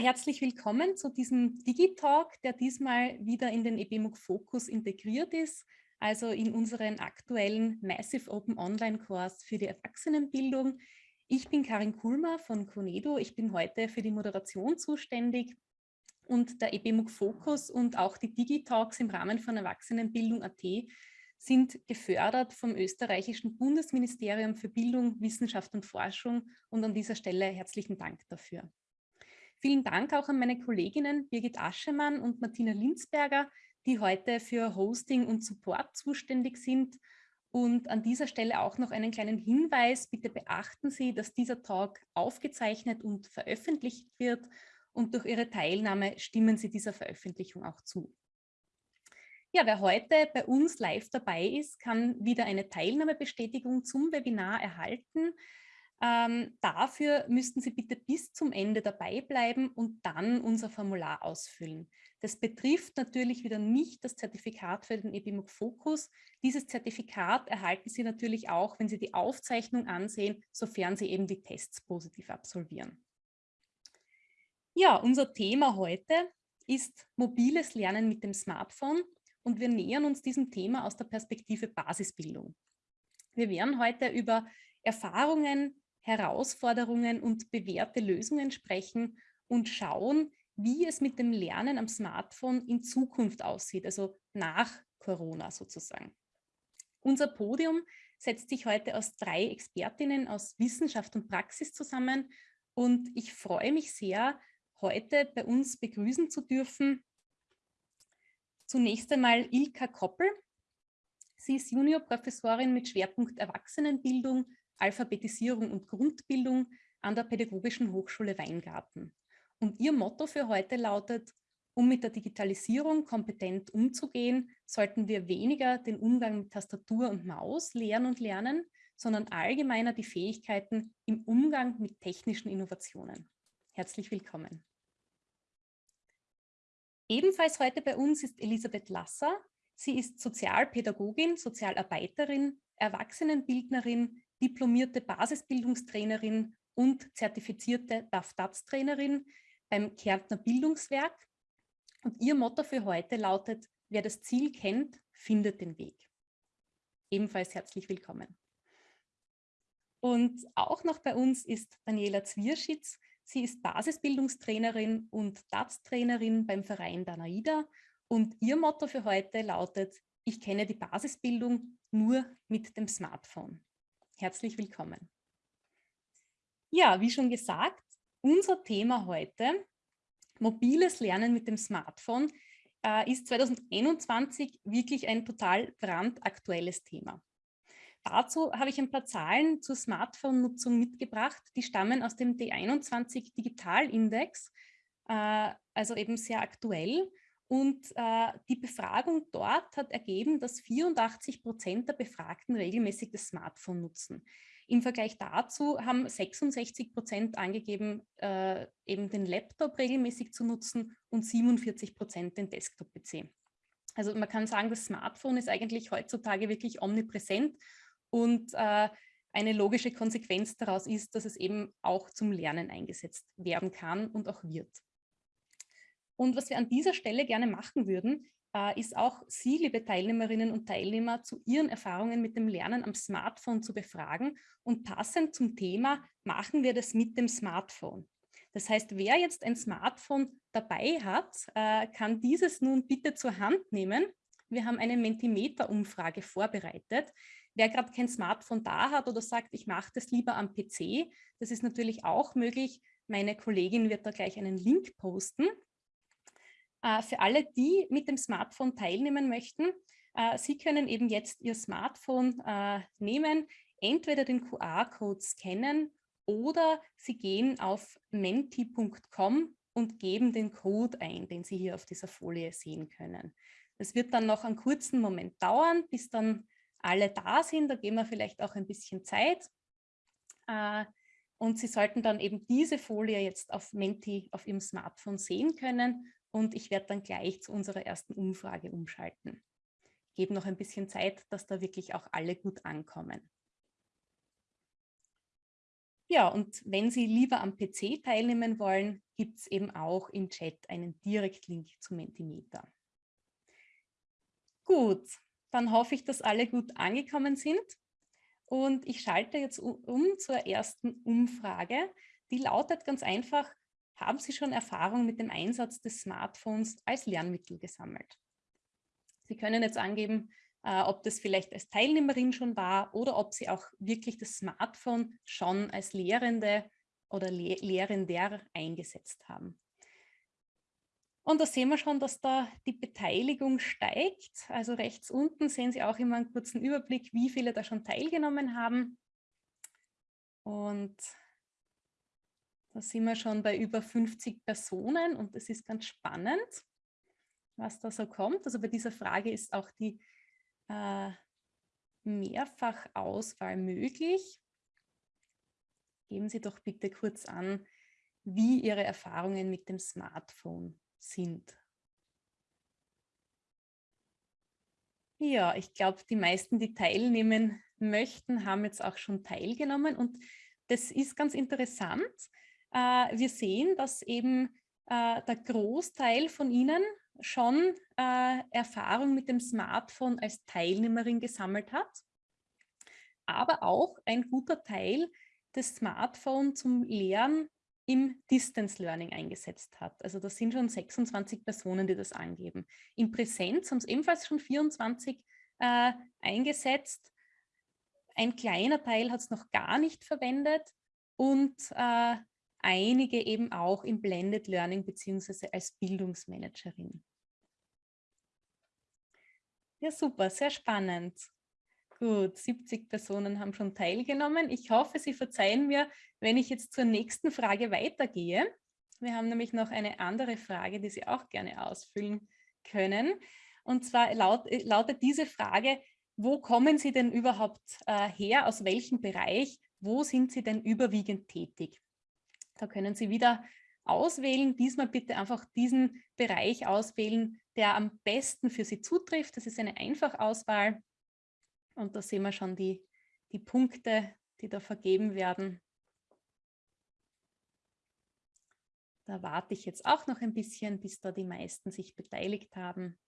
Herzlich willkommen zu diesem Digitalk, der diesmal wieder in den EBMUG Fokus integriert ist, also in unseren aktuellen Massive Open Online Kurs für die Erwachsenenbildung. Ich bin Karin Kulmer von Conedo. Ich bin heute für die Moderation zuständig und der EBMUG Fokus und auch die Digitalks im Rahmen von Erwachsenenbildung.at sind gefördert vom österreichischen Bundesministerium für Bildung, Wissenschaft und Forschung und an dieser Stelle herzlichen Dank dafür. Vielen Dank auch an meine Kolleginnen Birgit Aschemann und Martina Linzberger, die heute für Hosting und Support zuständig sind. Und an dieser Stelle auch noch einen kleinen Hinweis. Bitte beachten Sie, dass dieser Talk aufgezeichnet und veröffentlicht wird und durch Ihre Teilnahme stimmen Sie dieser Veröffentlichung auch zu. Ja, wer heute bei uns live dabei ist, kann wieder eine Teilnahmebestätigung zum Webinar erhalten. Ähm, dafür müssten Sie bitte bis zum Ende dabei bleiben und dann unser Formular ausfüllen. Das betrifft natürlich wieder nicht das Zertifikat für den EBIMUG Fokus. Dieses Zertifikat erhalten Sie natürlich auch, wenn Sie die Aufzeichnung ansehen, sofern Sie eben die Tests positiv absolvieren. Ja, unser Thema heute ist mobiles Lernen mit dem Smartphone und wir nähern uns diesem Thema aus der Perspektive Basisbildung. Wir werden heute über Erfahrungen, Herausforderungen und bewährte Lösungen sprechen und schauen, wie es mit dem Lernen am Smartphone in Zukunft aussieht, also nach Corona sozusagen. Unser Podium setzt sich heute aus drei Expertinnen aus Wissenschaft und Praxis zusammen und ich freue mich sehr, heute bei uns begrüßen zu dürfen. Zunächst einmal Ilka Koppel. Sie ist Juniorprofessorin mit Schwerpunkt Erwachsenenbildung Alphabetisierung und Grundbildung an der Pädagogischen Hochschule Weingarten. Und ihr Motto für heute lautet, um mit der Digitalisierung kompetent umzugehen, sollten wir weniger den Umgang mit Tastatur und Maus lehren und lernen, sondern allgemeiner die Fähigkeiten im Umgang mit technischen Innovationen. Herzlich willkommen. Ebenfalls heute bei uns ist Elisabeth Lasser. Sie ist Sozialpädagogin, Sozialarbeiterin, Erwachsenenbildnerin, diplomierte Basisbildungstrainerin und zertifizierte DAF-DATS-Trainerin beim Kärntner Bildungswerk. Und ihr Motto für heute lautet, wer das Ziel kennt, findet den Weg. Ebenfalls herzlich willkommen. Und auch noch bei uns ist Daniela Zwierschitz. Sie ist Basisbildungstrainerin und DATS-Trainerin beim Verein Danaida. Und ihr Motto für heute lautet, ich kenne die Basisbildung nur mit dem Smartphone. Herzlich willkommen. Ja, wie schon gesagt, unser Thema heute, mobiles Lernen mit dem Smartphone, äh, ist 2021 wirklich ein total brandaktuelles Thema. Dazu habe ich ein paar Zahlen zur Smartphone-Nutzung mitgebracht. Die stammen aus dem D21 Digitalindex, äh, also eben sehr aktuell. Und äh, die Befragung dort hat ergeben, dass 84 Prozent der Befragten regelmäßig das Smartphone nutzen. Im Vergleich dazu haben 66 Prozent angegeben, äh, eben den Laptop regelmäßig zu nutzen und 47 Prozent den Desktop-PC. Also man kann sagen, das Smartphone ist eigentlich heutzutage wirklich omnipräsent und äh, eine logische Konsequenz daraus ist, dass es eben auch zum Lernen eingesetzt werden kann und auch wird. Und was wir an dieser Stelle gerne machen würden, äh, ist auch Sie, liebe Teilnehmerinnen und Teilnehmer, zu Ihren Erfahrungen mit dem Lernen am Smartphone zu befragen. Und passend zum Thema machen wir das mit dem Smartphone. Das heißt, wer jetzt ein Smartphone dabei hat, äh, kann dieses nun bitte zur Hand nehmen. Wir haben eine Mentimeter-Umfrage vorbereitet. Wer gerade kein Smartphone da hat oder sagt, ich mache das lieber am PC, das ist natürlich auch möglich. Meine Kollegin wird da gleich einen Link posten. Äh, für alle, die mit dem Smartphone teilnehmen möchten, äh, Sie können eben jetzt Ihr Smartphone äh, nehmen, entweder den QR-Code scannen oder Sie gehen auf menti.com und geben den Code ein, den Sie hier auf dieser Folie sehen können. Das wird dann noch einen kurzen Moment dauern, bis dann alle da sind. Da geben wir vielleicht auch ein bisschen Zeit. Und Sie sollten dann eben diese Folie jetzt auf Menti auf Ihrem Smartphone sehen können und ich werde dann gleich zu unserer ersten Umfrage umschalten. Gebe noch ein bisschen Zeit, dass da wirklich auch alle gut ankommen. Ja, und wenn Sie lieber am PC teilnehmen wollen, gibt es eben auch im Chat einen Direktlink zu Mentimeter. Gut, dann hoffe ich, dass alle gut angekommen sind. Und ich schalte jetzt um zur ersten Umfrage. Die lautet ganz einfach, haben Sie schon Erfahrung mit dem Einsatz des Smartphones als Lernmittel gesammelt? Sie können jetzt angeben, äh, ob das vielleicht als Teilnehmerin schon war oder ob Sie auch wirklich das Smartphone schon als Lehrende oder Le Lehrender eingesetzt haben. Und da sehen wir schon, dass da die Beteiligung steigt. Also rechts unten sehen Sie auch immer einen kurzen Überblick, wie viele da schon teilgenommen haben. Und da sind wir schon bei über 50 Personen und das ist ganz spannend, was da so kommt. Also bei dieser Frage ist auch die äh, Mehrfachauswahl möglich. Geben Sie doch bitte kurz an, wie Ihre Erfahrungen mit dem Smartphone sind. Ja, ich glaube, die meisten, die teilnehmen möchten, haben jetzt auch schon teilgenommen und das ist ganz interessant. Äh, wir sehen, dass eben äh, der Großteil von Ihnen schon äh, Erfahrung mit dem Smartphone als Teilnehmerin gesammelt hat, aber auch ein guter Teil das Smartphone zum Lernen im Distance Learning eingesetzt hat. Also das sind schon 26 Personen, die das angeben. In Präsenz haben es ebenfalls schon 24 äh, eingesetzt. Ein kleiner Teil hat es noch gar nicht verwendet und äh, einige eben auch im Blended Learning beziehungsweise als Bildungsmanagerin. Ja, super, sehr spannend. Gut, 70 Personen haben schon teilgenommen. Ich hoffe, Sie verzeihen mir, wenn ich jetzt zur nächsten Frage weitergehe. Wir haben nämlich noch eine andere Frage, die Sie auch gerne ausfüllen können. Und zwar laut, äh, lautet diese Frage, wo kommen Sie denn überhaupt äh, her, aus welchem Bereich, wo sind Sie denn überwiegend tätig? Da können Sie wieder auswählen, diesmal bitte einfach diesen Bereich auswählen, der am besten für Sie zutrifft. Das ist eine Einfachauswahl. Und da sehen wir schon die, die Punkte, die da vergeben werden. Da warte ich jetzt auch noch ein bisschen, bis da die meisten sich beteiligt haben.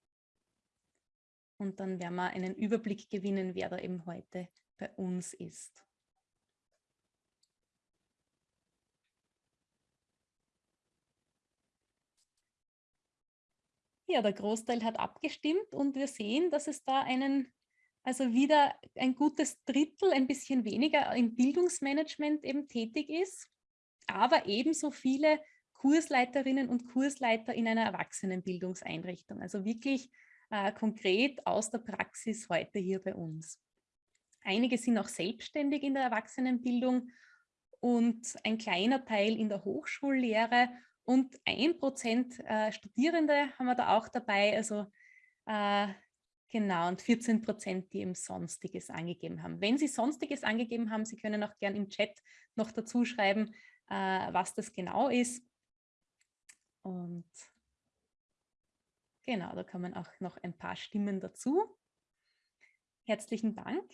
Und dann werden wir einen Überblick gewinnen, wer da eben heute bei uns ist. Ja, der Großteil hat abgestimmt und wir sehen, dass es da einen also wieder ein gutes Drittel, ein bisschen weniger im Bildungsmanagement eben tätig ist, aber ebenso viele Kursleiterinnen und Kursleiter in einer Erwachsenenbildungseinrichtung. Also wirklich äh, konkret aus der Praxis heute hier bei uns. Einige sind auch selbstständig in der Erwachsenenbildung und ein kleiner Teil in der Hochschullehre und ein Prozent äh, Studierende haben wir da auch dabei. Also äh, Genau, und 14 Prozent, die eben Sonstiges angegeben haben. Wenn Sie Sonstiges angegeben haben, Sie können auch gerne im Chat noch dazu schreiben, äh, was das genau ist. Und genau, da kommen auch noch ein paar Stimmen dazu. Herzlichen Dank.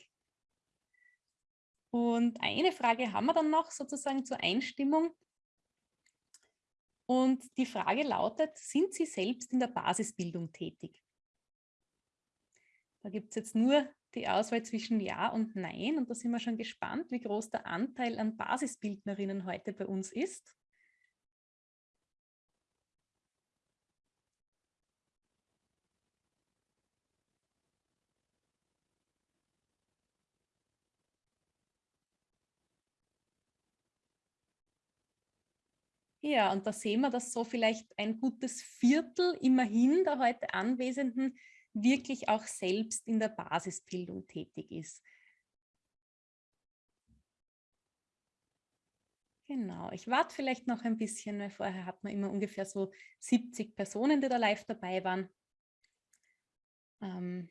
Und eine Frage haben wir dann noch sozusagen zur Einstimmung. Und die Frage lautet, sind Sie selbst in der Basisbildung tätig? Da gibt es jetzt nur die Auswahl zwischen Ja und Nein und da sind wir schon gespannt, wie groß der Anteil an Basisbildnerinnen heute bei uns ist. Ja, und da sehen wir, dass so vielleicht ein gutes Viertel immerhin der heute Anwesenden wirklich auch selbst in der Basisbildung tätig ist. Genau, ich warte vielleicht noch ein bisschen, weil vorher hat man immer ungefähr so 70 Personen, die da live dabei waren. Ähm,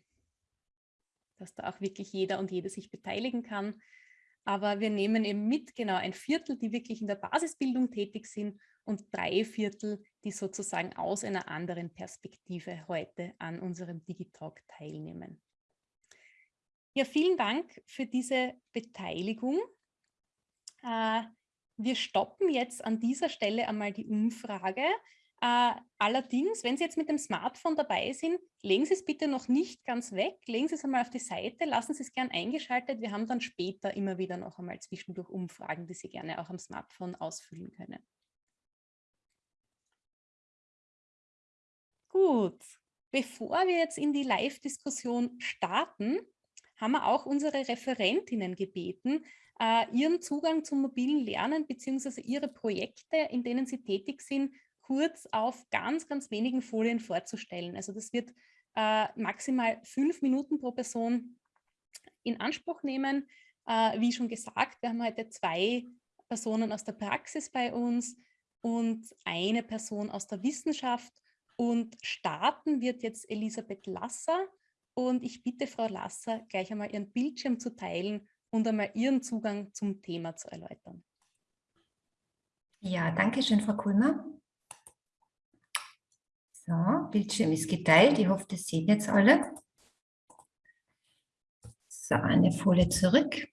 dass da auch wirklich jeder und jede sich beteiligen kann. Aber wir nehmen eben mit, genau ein Viertel, die wirklich in der Basisbildung tätig sind und drei Viertel, die sozusagen aus einer anderen Perspektive heute an unserem Digitalk teilnehmen. Ja, vielen Dank für diese Beteiligung. Äh, Wir stoppen jetzt an dieser Stelle einmal die Umfrage. Äh, allerdings, wenn Sie jetzt mit dem Smartphone dabei sind, legen Sie es bitte noch nicht ganz weg, legen Sie es einmal auf die Seite, lassen Sie es gern eingeschaltet. Wir haben dann später immer wieder noch einmal zwischendurch Umfragen, die Sie gerne auch am Smartphone ausfüllen können. Gut, bevor wir jetzt in die Live-Diskussion starten, haben wir auch unsere Referentinnen gebeten, äh, ihren Zugang zum mobilen Lernen bzw. ihre Projekte, in denen sie tätig sind, kurz auf ganz, ganz wenigen Folien vorzustellen. Also das wird äh, maximal fünf Minuten pro Person in Anspruch nehmen. Äh, wie schon gesagt, wir haben heute zwei Personen aus der Praxis bei uns und eine Person aus der Wissenschaft. Und starten wird jetzt Elisabeth Lasser. Und ich bitte Frau Lasser, gleich einmal ihren Bildschirm zu teilen und einmal ihren Zugang zum Thema zu erläutern. Ja, danke schön, Frau Kulmer. So, Bildschirm ist geteilt. Ich hoffe, das sehen jetzt alle. So, eine Folie zurück.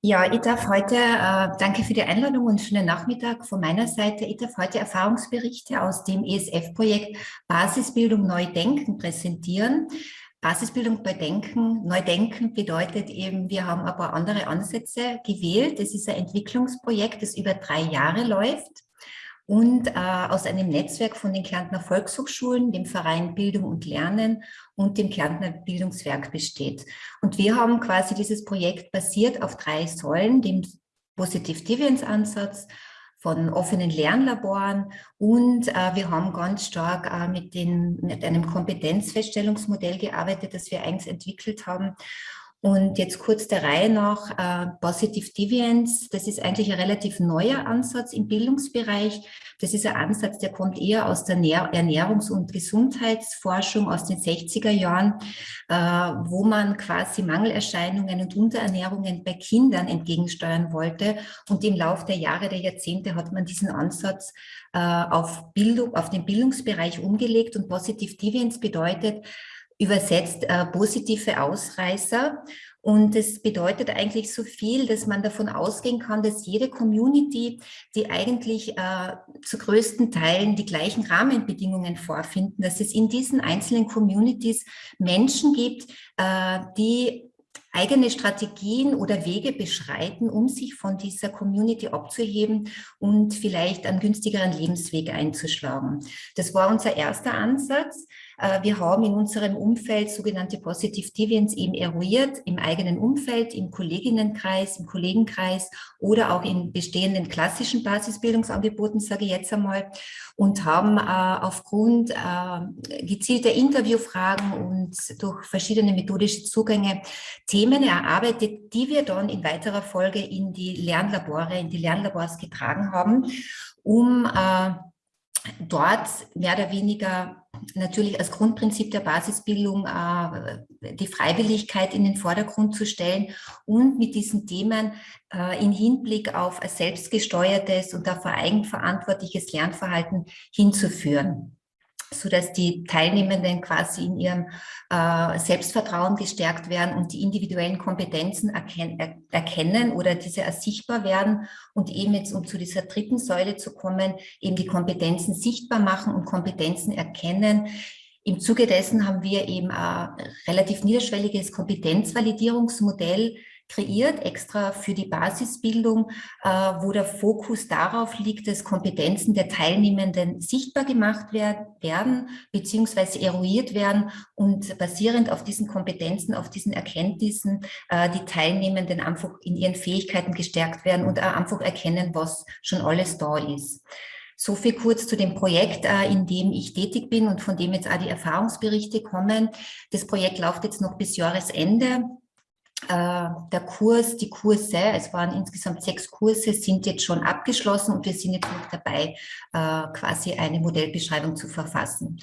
Ja, ich darf heute, äh, danke für die Einladung und schönen Nachmittag von meiner Seite. Ich darf heute Erfahrungsberichte aus dem ESF-Projekt Basisbildung Neu Denken präsentieren. Basisbildung bei Denken, Neudenken bedeutet eben, wir haben ein paar andere Ansätze gewählt. Es ist ein Entwicklungsprojekt, das über drei Jahre läuft und äh, aus einem Netzwerk von den Kärntner Volkshochschulen, dem Verein Bildung und Lernen und dem Kärntner Bildungswerk besteht. Und wir haben quasi dieses Projekt basiert auf drei Säulen, dem Positive Deviance Ansatz, von offenen Lernlaboren und äh, wir haben ganz stark äh, mit, den, mit einem Kompetenzfeststellungsmodell gearbeitet, das wir eigens entwickelt haben und jetzt kurz der Reihe nach, äh, Positive Deviance, das ist eigentlich ein relativ neuer Ansatz im Bildungsbereich. Das ist ein Ansatz, der kommt eher aus der Ernährungs- und Gesundheitsforschung aus den 60er Jahren, äh, wo man quasi Mangelerscheinungen und Unterernährungen bei Kindern entgegensteuern wollte. Und im Laufe der Jahre, der Jahrzehnte hat man diesen Ansatz äh, auf, Bildung, auf den Bildungsbereich umgelegt. Und Positive Deviance bedeutet, übersetzt äh, positive Ausreißer. Und es bedeutet eigentlich so viel, dass man davon ausgehen kann, dass jede Community, die eigentlich äh, zu größten Teilen die gleichen Rahmenbedingungen vorfinden, dass es in diesen einzelnen Communities Menschen gibt, äh, die eigene Strategien oder Wege beschreiten, um sich von dieser Community abzuheben und vielleicht einen günstigeren Lebensweg einzuschlagen. Das war unser erster Ansatz. Äh, wir haben in unserem Umfeld sogenannte Positive Deviants eben eruiert, im eigenen Umfeld, im Kolleginnenkreis, im Kollegenkreis oder auch in bestehenden klassischen Basisbildungsangeboten, sage ich jetzt einmal, und haben äh, aufgrund äh, gezielter Interviewfragen und durch verschiedene methodische Zugänge Themen erarbeitet, die wir dann in weiterer Folge in die Lernlabore, in die Lernlabors getragen haben, um dort mehr oder weniger natürlich als Grundprinzip der Basisbildung äh, die Freiwilligkeit in den Vordergrund zu stellen und mit diesen Themen äh, in Hinblick auf selbstgesteuertes und auf eigenverantwortliches Lernverhalten hinzuführen so dass die Teilnehmenden quasi in ihrem äh, Selbstvertrauen gestärkt werden und die individuellen Kompetenzen erken er erkennen oder diese ersichtbar werden und eben jetzt, um zu dieser dritten Säule zu kommen, eben die Kompetenzen sichtbar machen und Kompetenzen erkennen. Im Zuge dessen haben wir eben ein relativ niederschwelliges Kompetenzvalidierungsmodell kreiert, extra für die Basisbildung, äh, wo der Fokus darauf liegt, dass Kompetenzen der Teilnehmenden sichtbar gemacht werden, beziehungsweise eruiert werden und basierend auf diesen Kompetenzen, auf diesen Erkenntnissen äh, die Teilnehmenden einfach in ihren Fähigkeiten gestärkt werden und einfach erkennen, was schon alles da ist. So viel kurz zu dem Projekt, äh, in dem ich tätig bin und von dem jetzt auch die Erfahrungsberichte kommen. Das Projekt läuft jetzt noch bis Jahresende. Äh, der Kurs, die Kurse, es waren insgesamt sechs Kurse, sind jetzt schon abgeschlossen und wir sind jetzt noch dabei, äh, quasi eine Modellbeschreibung zu verfassen.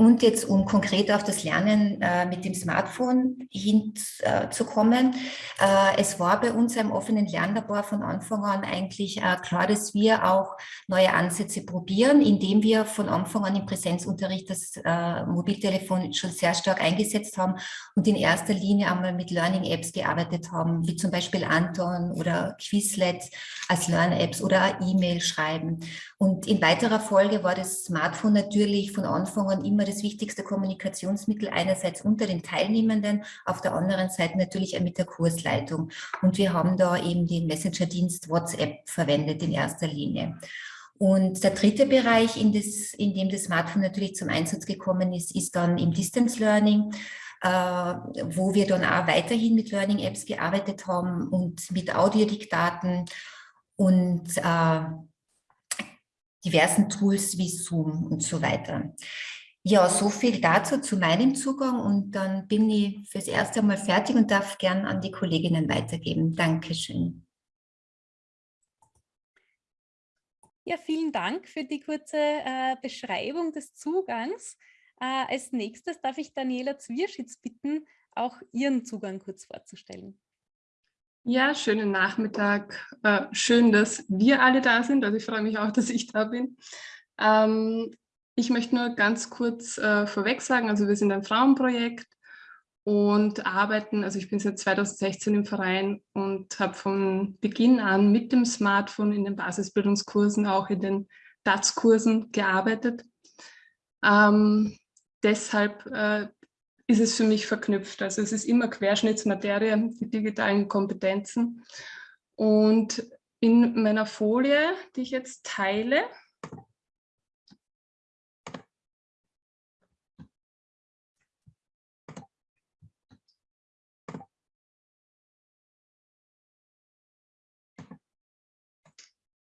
Und jetzt, um konkret auf das Lernen äh, mit dem Smartphone hinzukommen, äh, es war bei uns im offenen Lernlabor von Anfang an eigentlich äh, klar, dass wir auch neue Ansätze probieren, indem wir von Anfang an im Präsenzunterricht das äh, Mobiltelefon schon sehr stark eingesetzt haben und in erster Linie einmal mit Learning-Apps gearbeitet haben, wie zum Beispiel Anton oder Quizlet als Learn-Apps oder E-Mail schreiben. Und in weiterer Folge war das Smartphone natürlich von Anfang an immer das wichtigste Kommunikationsmittel einerseits unter den Teilnehmenden, auf der anderen Seite natürlich mit der Kursleitung. Und wir haben da eben den Messenger-Dienst WhatsApp verwendet in erster Linie. Und der dritte Bereich, in, das, in dem das Smartphone natürlich zum Einsatz gekommen ist, ist dann im Distance Learning, äh, wo wir dann auch weiterhin mit Learning Apps gearbeitet haben und mit Audiodiktaten und äh, diversen Tools wie Zoom und so weiter. Ja, so viel dazu zu meinem Zugang und dann bin ich fürs erste Mal fertig und darf gern an die Kolleginnen weitergeben. Dankeschön. Ja, vielen Dank für die kurze äh, Beschreibung des Zugangs. Äh, als nächstes darf ich Daniela Zwierschitz bitten, auch ihren Zugang kurz vorzustellen. Ja, schönen Nachmittag. Äh, schön, dass wir alle da sind. Also ich freue mich auch, dass ich da bin. Ähm, ich möchte nur ganz kurz äh, vorweg sagen, also wir sind ein Frauenprojekt und arbeiten, also ich bin seit 2016 im Verein und habe von Beginn an mit dem Smartphone in den Basisbildungskursen, auch in den DATS-Kursen gearbeitet. Ähm, deshalb äh, ist es für mich verknüpft. Also es ist immer Querschnittsmaterie, die digitalen Kompetenzen. Und in meiner Folie, die ich jetzt teile,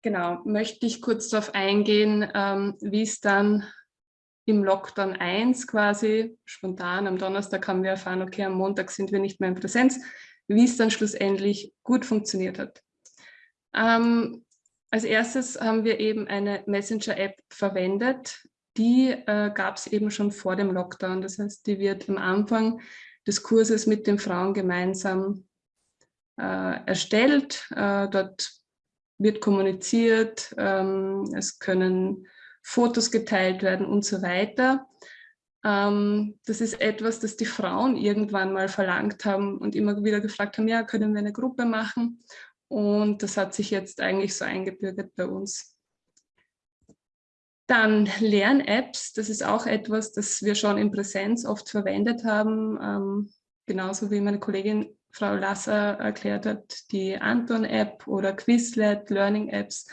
Genau, möchte ich kurz darauf eingehen, ähm, wie es dann im Lockdown 1 quasi spontan am Donnerstag haben wir erfahren, okay, am Montag sind wir nicht mehr in Präsenz, wie es dann schlussendlich gut funktioniert hat. Ähm, als erstes haben wir eben eine Messenger-App verwendet. Die äh, gab es eben schon vor dem Lockdown. Das heißt, die wird am Anfang des Kurses mit den Frauen gemeinsam äh, erstellt. Äh, dort wird kommuniziert, ähm, es können Fotos geteilt werden und so weiter. Ähm, das ist etwas, das die Frauen irgendwann mal verlangt haben und immer wieder gefragt haben, ja, können wir eine Gruppe machen? Und das hat sich jetzt eigentlich so eingebürgert bei uns. Dann Lern-Apps, das ist auch etwas, das wir schon in Präsenz oft verwendet haben, ähm, genauso wie meine Kollegin Frau Lasser erklärt hat, die Anton-App oder Quizlet, Learning-Apps,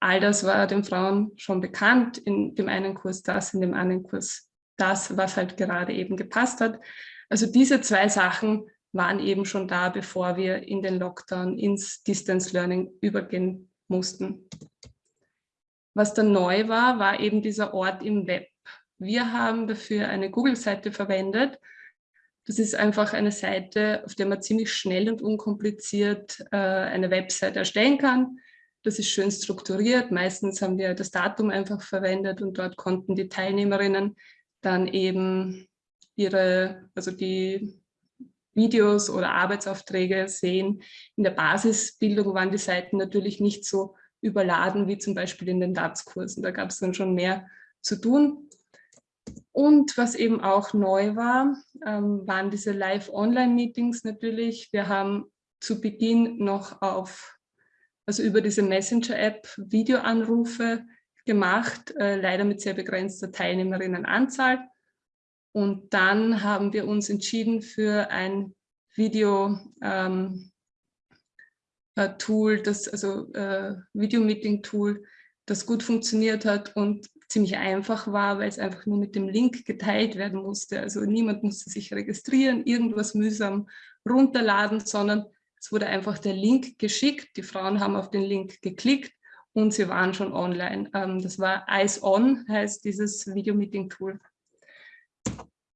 all das war den Frauen schon bekannt, in dem einen Kurs das, in dem anderen Kurs das, was halt gerade eben gepasst hat. Also diese zwei Sachen waren eben schon da, bevor wir in den Lockdown ins Distance Learning übergehen mussten. Was dann neu war, war eben dieser Ort im Web. Wir haben dafür eine Google-Seite verwendet, das ist einfach eine Seite, auf der man ziemlich schnell und unkompliziert äh, eine Website erstellen kann. Das ist schön strukturiert. Meistens haben wir das Datum einfach verwendet und dort konnten die Teilnehmerinnen dann eben ihre, also die Videos oder Arbeitsaufträge sehen. In der Basisbildung waren die Seiten natürlich nicht so überladen wie zum Beispiel in den DATS-Kursen. Da gab es dann schon mehr zu tun. Und was eben auch neu war, ähm, waren diese Live-Online-Meetings natürlich. Wir haben zu Beginn noch auf, also über diese Messenger-App Videoanrufe gemacht, äh, leider mit sehr begrenzter Teilnehmerinnenanzahl. Und dann haben wir uns entschieden für ein Video, ähm, äh, das also äh, Video-Meeting-Tool, das gut funktioniert hat und ziemlich einfach war, weil es einfach nur mit dem Link geteilt werden musste. Also niemand musste sich registrieren, irgendwas mühsam runterladen, sondern es wurde einfach der Link geschickt. Die Frauen haben auf den Link geklickt und sie waren schon online. Ähm, das war Eyes On, heißt dieses Video-Meeting-Tool.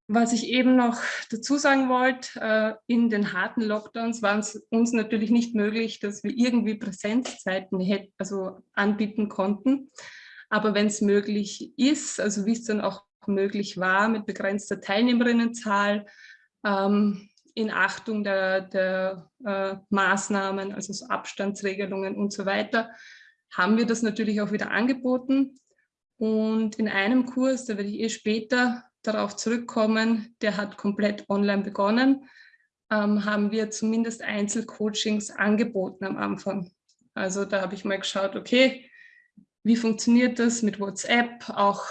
Was ich eben noch dazu sagen wollte, äh, in den harten Lockdowns war es uns natürlich nicht möglich, dass wir irgendwie Präsenzzeiten also anbieten konnten. Aber wenn es möglich ist, also wie es dann auch möglich war mit begrenzter Teilnehmerinnenzahl, ähm, in Achtung der, der äh, Maßnahmen, also so Abstandsregelungen und so weiter, haben wir das natürlich auch wieder angeboten. Und in einem Kurs, da werde ich eh später darauf zurückkommen, der hat komplett online begonnen, ähm, haben wir zumindest Einzelcoachings angeboten am Anfang. Also da habe ich mal geschaut, okay, wie funktioniert das mit WhatsApp? Auch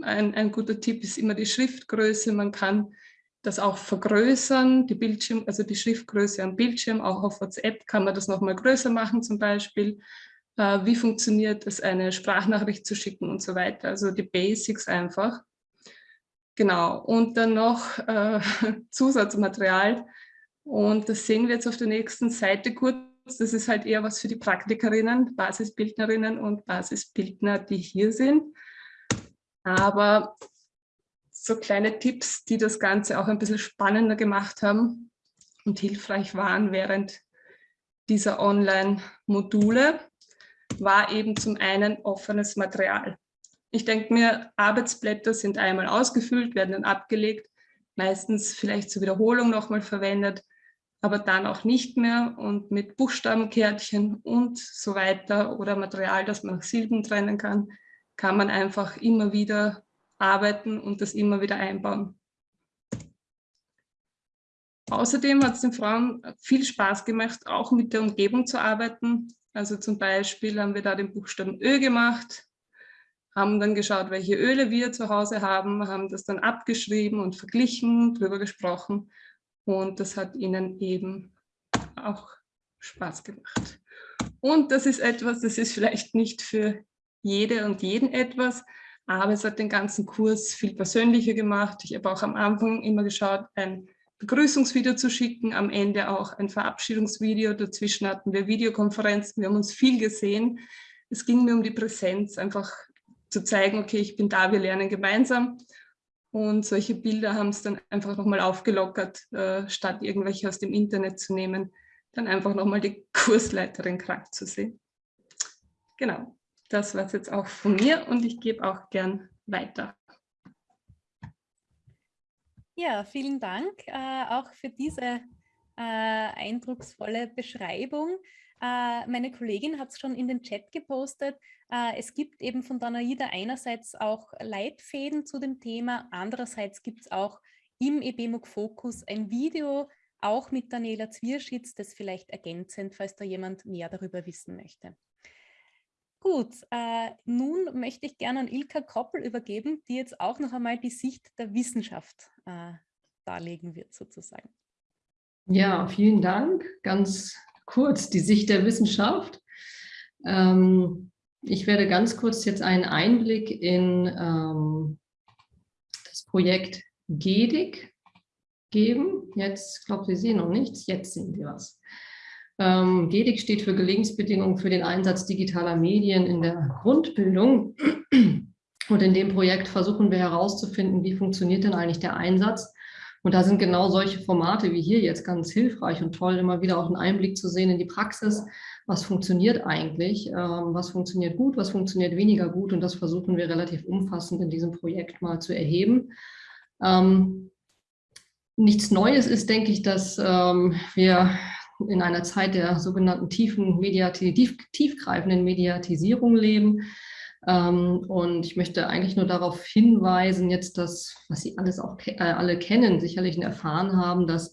ein, ein guter Tipp ist immer die Schriftgröße. Man kann das auch vergrößern, die Bildschirm, also die Schriftgröße am Bildschirm, auch auf WhatsApp kann man das nochmal größer machen zum Beispiel. Äh, wie funktioniert es, eine Sprachnachricht zu schicken und so weiter. Also die Basics einfach. Genau, und dann noch äh, Zusatzmaterial. Und das sehen wir jetzt auf der nächsten Seite kurz. Das ist halt eher was für die Praktikerinnen, Basisbildnerinnen und Basisbildner, die hier sind. Aber so kleine Tipps, die das Ganze auch ein bisschen spannender gemacht haben und hilfreich waren während dieser Online-Module, war eben zum einen offenes Material. Ich denke mir, Arbeitsblätter sind einmal ausgefüllt, werden dann abgelegt, meistens vielleicht zur Wiederholung nochmal verwendet, aber dann auch nicht mehr und mit Buchstabenkärtchen und so weiter oder Material, das man nach Silben trennen kann, kann man einfach immer wieder arbeiten und das immer wieder einbauen. Außerdem hat es den Frauen viel Spaß gemacht, auch mit der Umgebung zu arbeiten. Also zum Beispiel haben wir da den Buchstaben Ö gemacht, haben dann geschaut, welche Öle wir zu Hause haben, haben das dann abgeschrieben und verglichen, drüber gesprochen und das hat ihnen eben auch Spaß gemacht. Und das ist etwas, das ist vielleicht nicht für jede und jeden etwas, aber es hat den ganzen Kurs viel persönlicher gemacht. Ich habe auch am Anfang immer geschaut, ein Begrüßungsvideo zu schicken, am Ende auch ein Verabschiedungsvideo. Dazwischen hatten wir Videokonferenzen, wir haben uns viel gesehen. Es ging mir um die Präsenz, einfach zu zeigen, okay, ich bin da, wir lernen gemeinsam. Und solche Bilder haben es dann einfach nochmal aufgelockert, äh, statt irgendwelche aus dem Internet zu nehmen, dann einfach nochmal die Kursleiterin krank zu sehen. Genau das war es jetzt auch von mir und ich gebe auch gern weiter. Ja, vielen Dank äh, auch für diese äh, eindrucksvolle Beschreibung. Äh, meine Kollegin hat es schon in den Chat gepostet. Äh, es gibt eben von Danaida einerseits auch Leitfäden zu dem Thema, andererseits gibt es auch im EBMUG Fokus ein Video, auch mit Daniela Zwierschitz, das vielleicht ergänzend, falls da jemand mehr darüber wissen möchte. Gut, äh, nun möchte ich gerne an Ilka Koppel übergeben, die jetzt auch noch einmal die Sicht der Wissenschaft äh, darlegen wird sozusagen. Ja, vielen Dank. Ganz kurz die Sicht der Wissenschaft. Ähm, ich werde ganz kurz jetzt einen Einblick in ähm, das Projekt GEDIC geben. Jetzt, ich glaube, Sie sehen noch nichts, jetzt sehen Sie was. Ähm, GEDIC steht für Gelingensbedingungen für den Einsatz digitaler Medien in der Grundbildung. Und in dem Projekt versuchen wir herauszufinden, wie funktioniert denn eigentlich der Einsatz. Und da sind genau solche Formate wie hier jetzt ganz hilfreich und toll, immer wieder auch einen Einblick zu sehen in die Praxis. Was funktioniert eigentlich? Ähm, was funktioniert gut? Was funktioniert weniger gut? Und das versuchen wir relativ umfassend in diesem Projekt mal zu erheben. Ähm, nichts Neues ist, denke ich, dass ähm, wir in einer Zeit der sogenannten tiefen Mediati tief, tiefgreifenden Mediatisierung leben. Ähm, und ich möchte eigentlich nur darauf hinweisen, jetzt das, was Sie alles auch äh, alle kennen, sicherlich erfahren haben, dass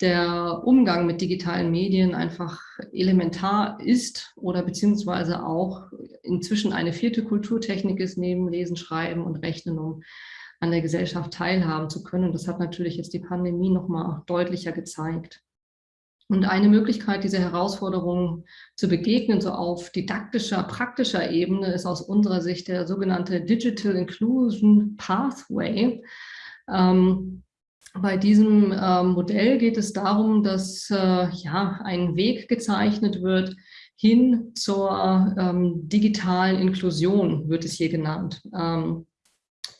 der Umgang mit digitalen Medien einfach elementar ist oder beziehungsweise auch inzwischen eine vierte Kulturtechnik ist, neben Lesen, Schreiben und Rechnen, um an der Gesellschaft teilhaben zu können. Und das hat natürlich jetzt die Pandemie nochmal deutlicher gezeigt. Und eine Möglichkeit, diese Herausforderungen zu begegnen, so auf didaktischer, praktischer Ebene, ist aus unserer Sicht der sogenannte Digital Inclusion Pathway. Ähm, bei diesem äh, Modell geht es darum, dass äh, ja, ein Weg gezeichnet wird hin zur ähm, digitalen Inklusion, wird es hier genannt. Ähm,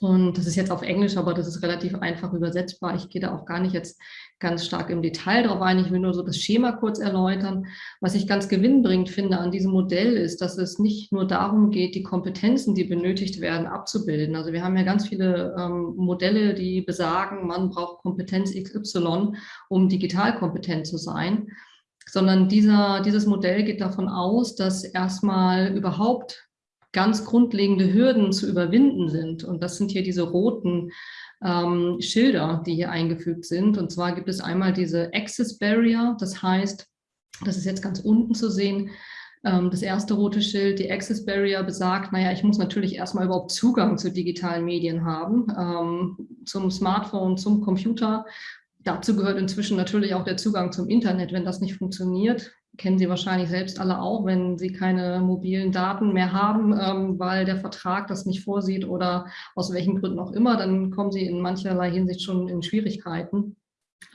und das ist jetzt auf Englisch, aber das ist relativ einfach übersetzbar. Ich gehe da auch gar nicht jetzt ganz stark im Detail darauf ein. Ich will nur so das Schema kurz erläutern. Was ich ganz gewinnbringend finde an diesem Modell ist, dass es nicht nur darum geht, die Kompetenzen, die benötigt werden, abzubilden. Also wir haben ja ganz viele ähm, Modelle, die besagen, man braucht Kompetenz XY, um digital kompetent zu sein. Sondern dieser, dieses Modell geht davon aus, dass erstmal überhaupt ganz grundlegende Hürden zu überwinden sind. Und das sind hier diese roten ähm, Schilder, die hier eingefügt sind. Und zwar gibt es einmal diese Access Barrier, das heißt, das ist jetzt ganz unten zu sehen, ähm, das erste rote Schild, die Access Barrier besagt, naja, ich muss natürlich erstmal überhaupt Zugang zu digitalen Medien haben, ähm, zum Smartphone, zum Computer. Dazu gehört inzwischen natürlich auch der Zugang zum Internet. Wenn das nicht funktioniert, kennen Sie wahrscheinlich selbst alle auch, wenn Sie keine mobilen Daten mehr haben, ähm, weil der Vertrag das nicht vorsieht oder aus welchen Gründen auch immer, dann kommen Sie in mancherlei Hinsicht schon in Schwierigkeiten.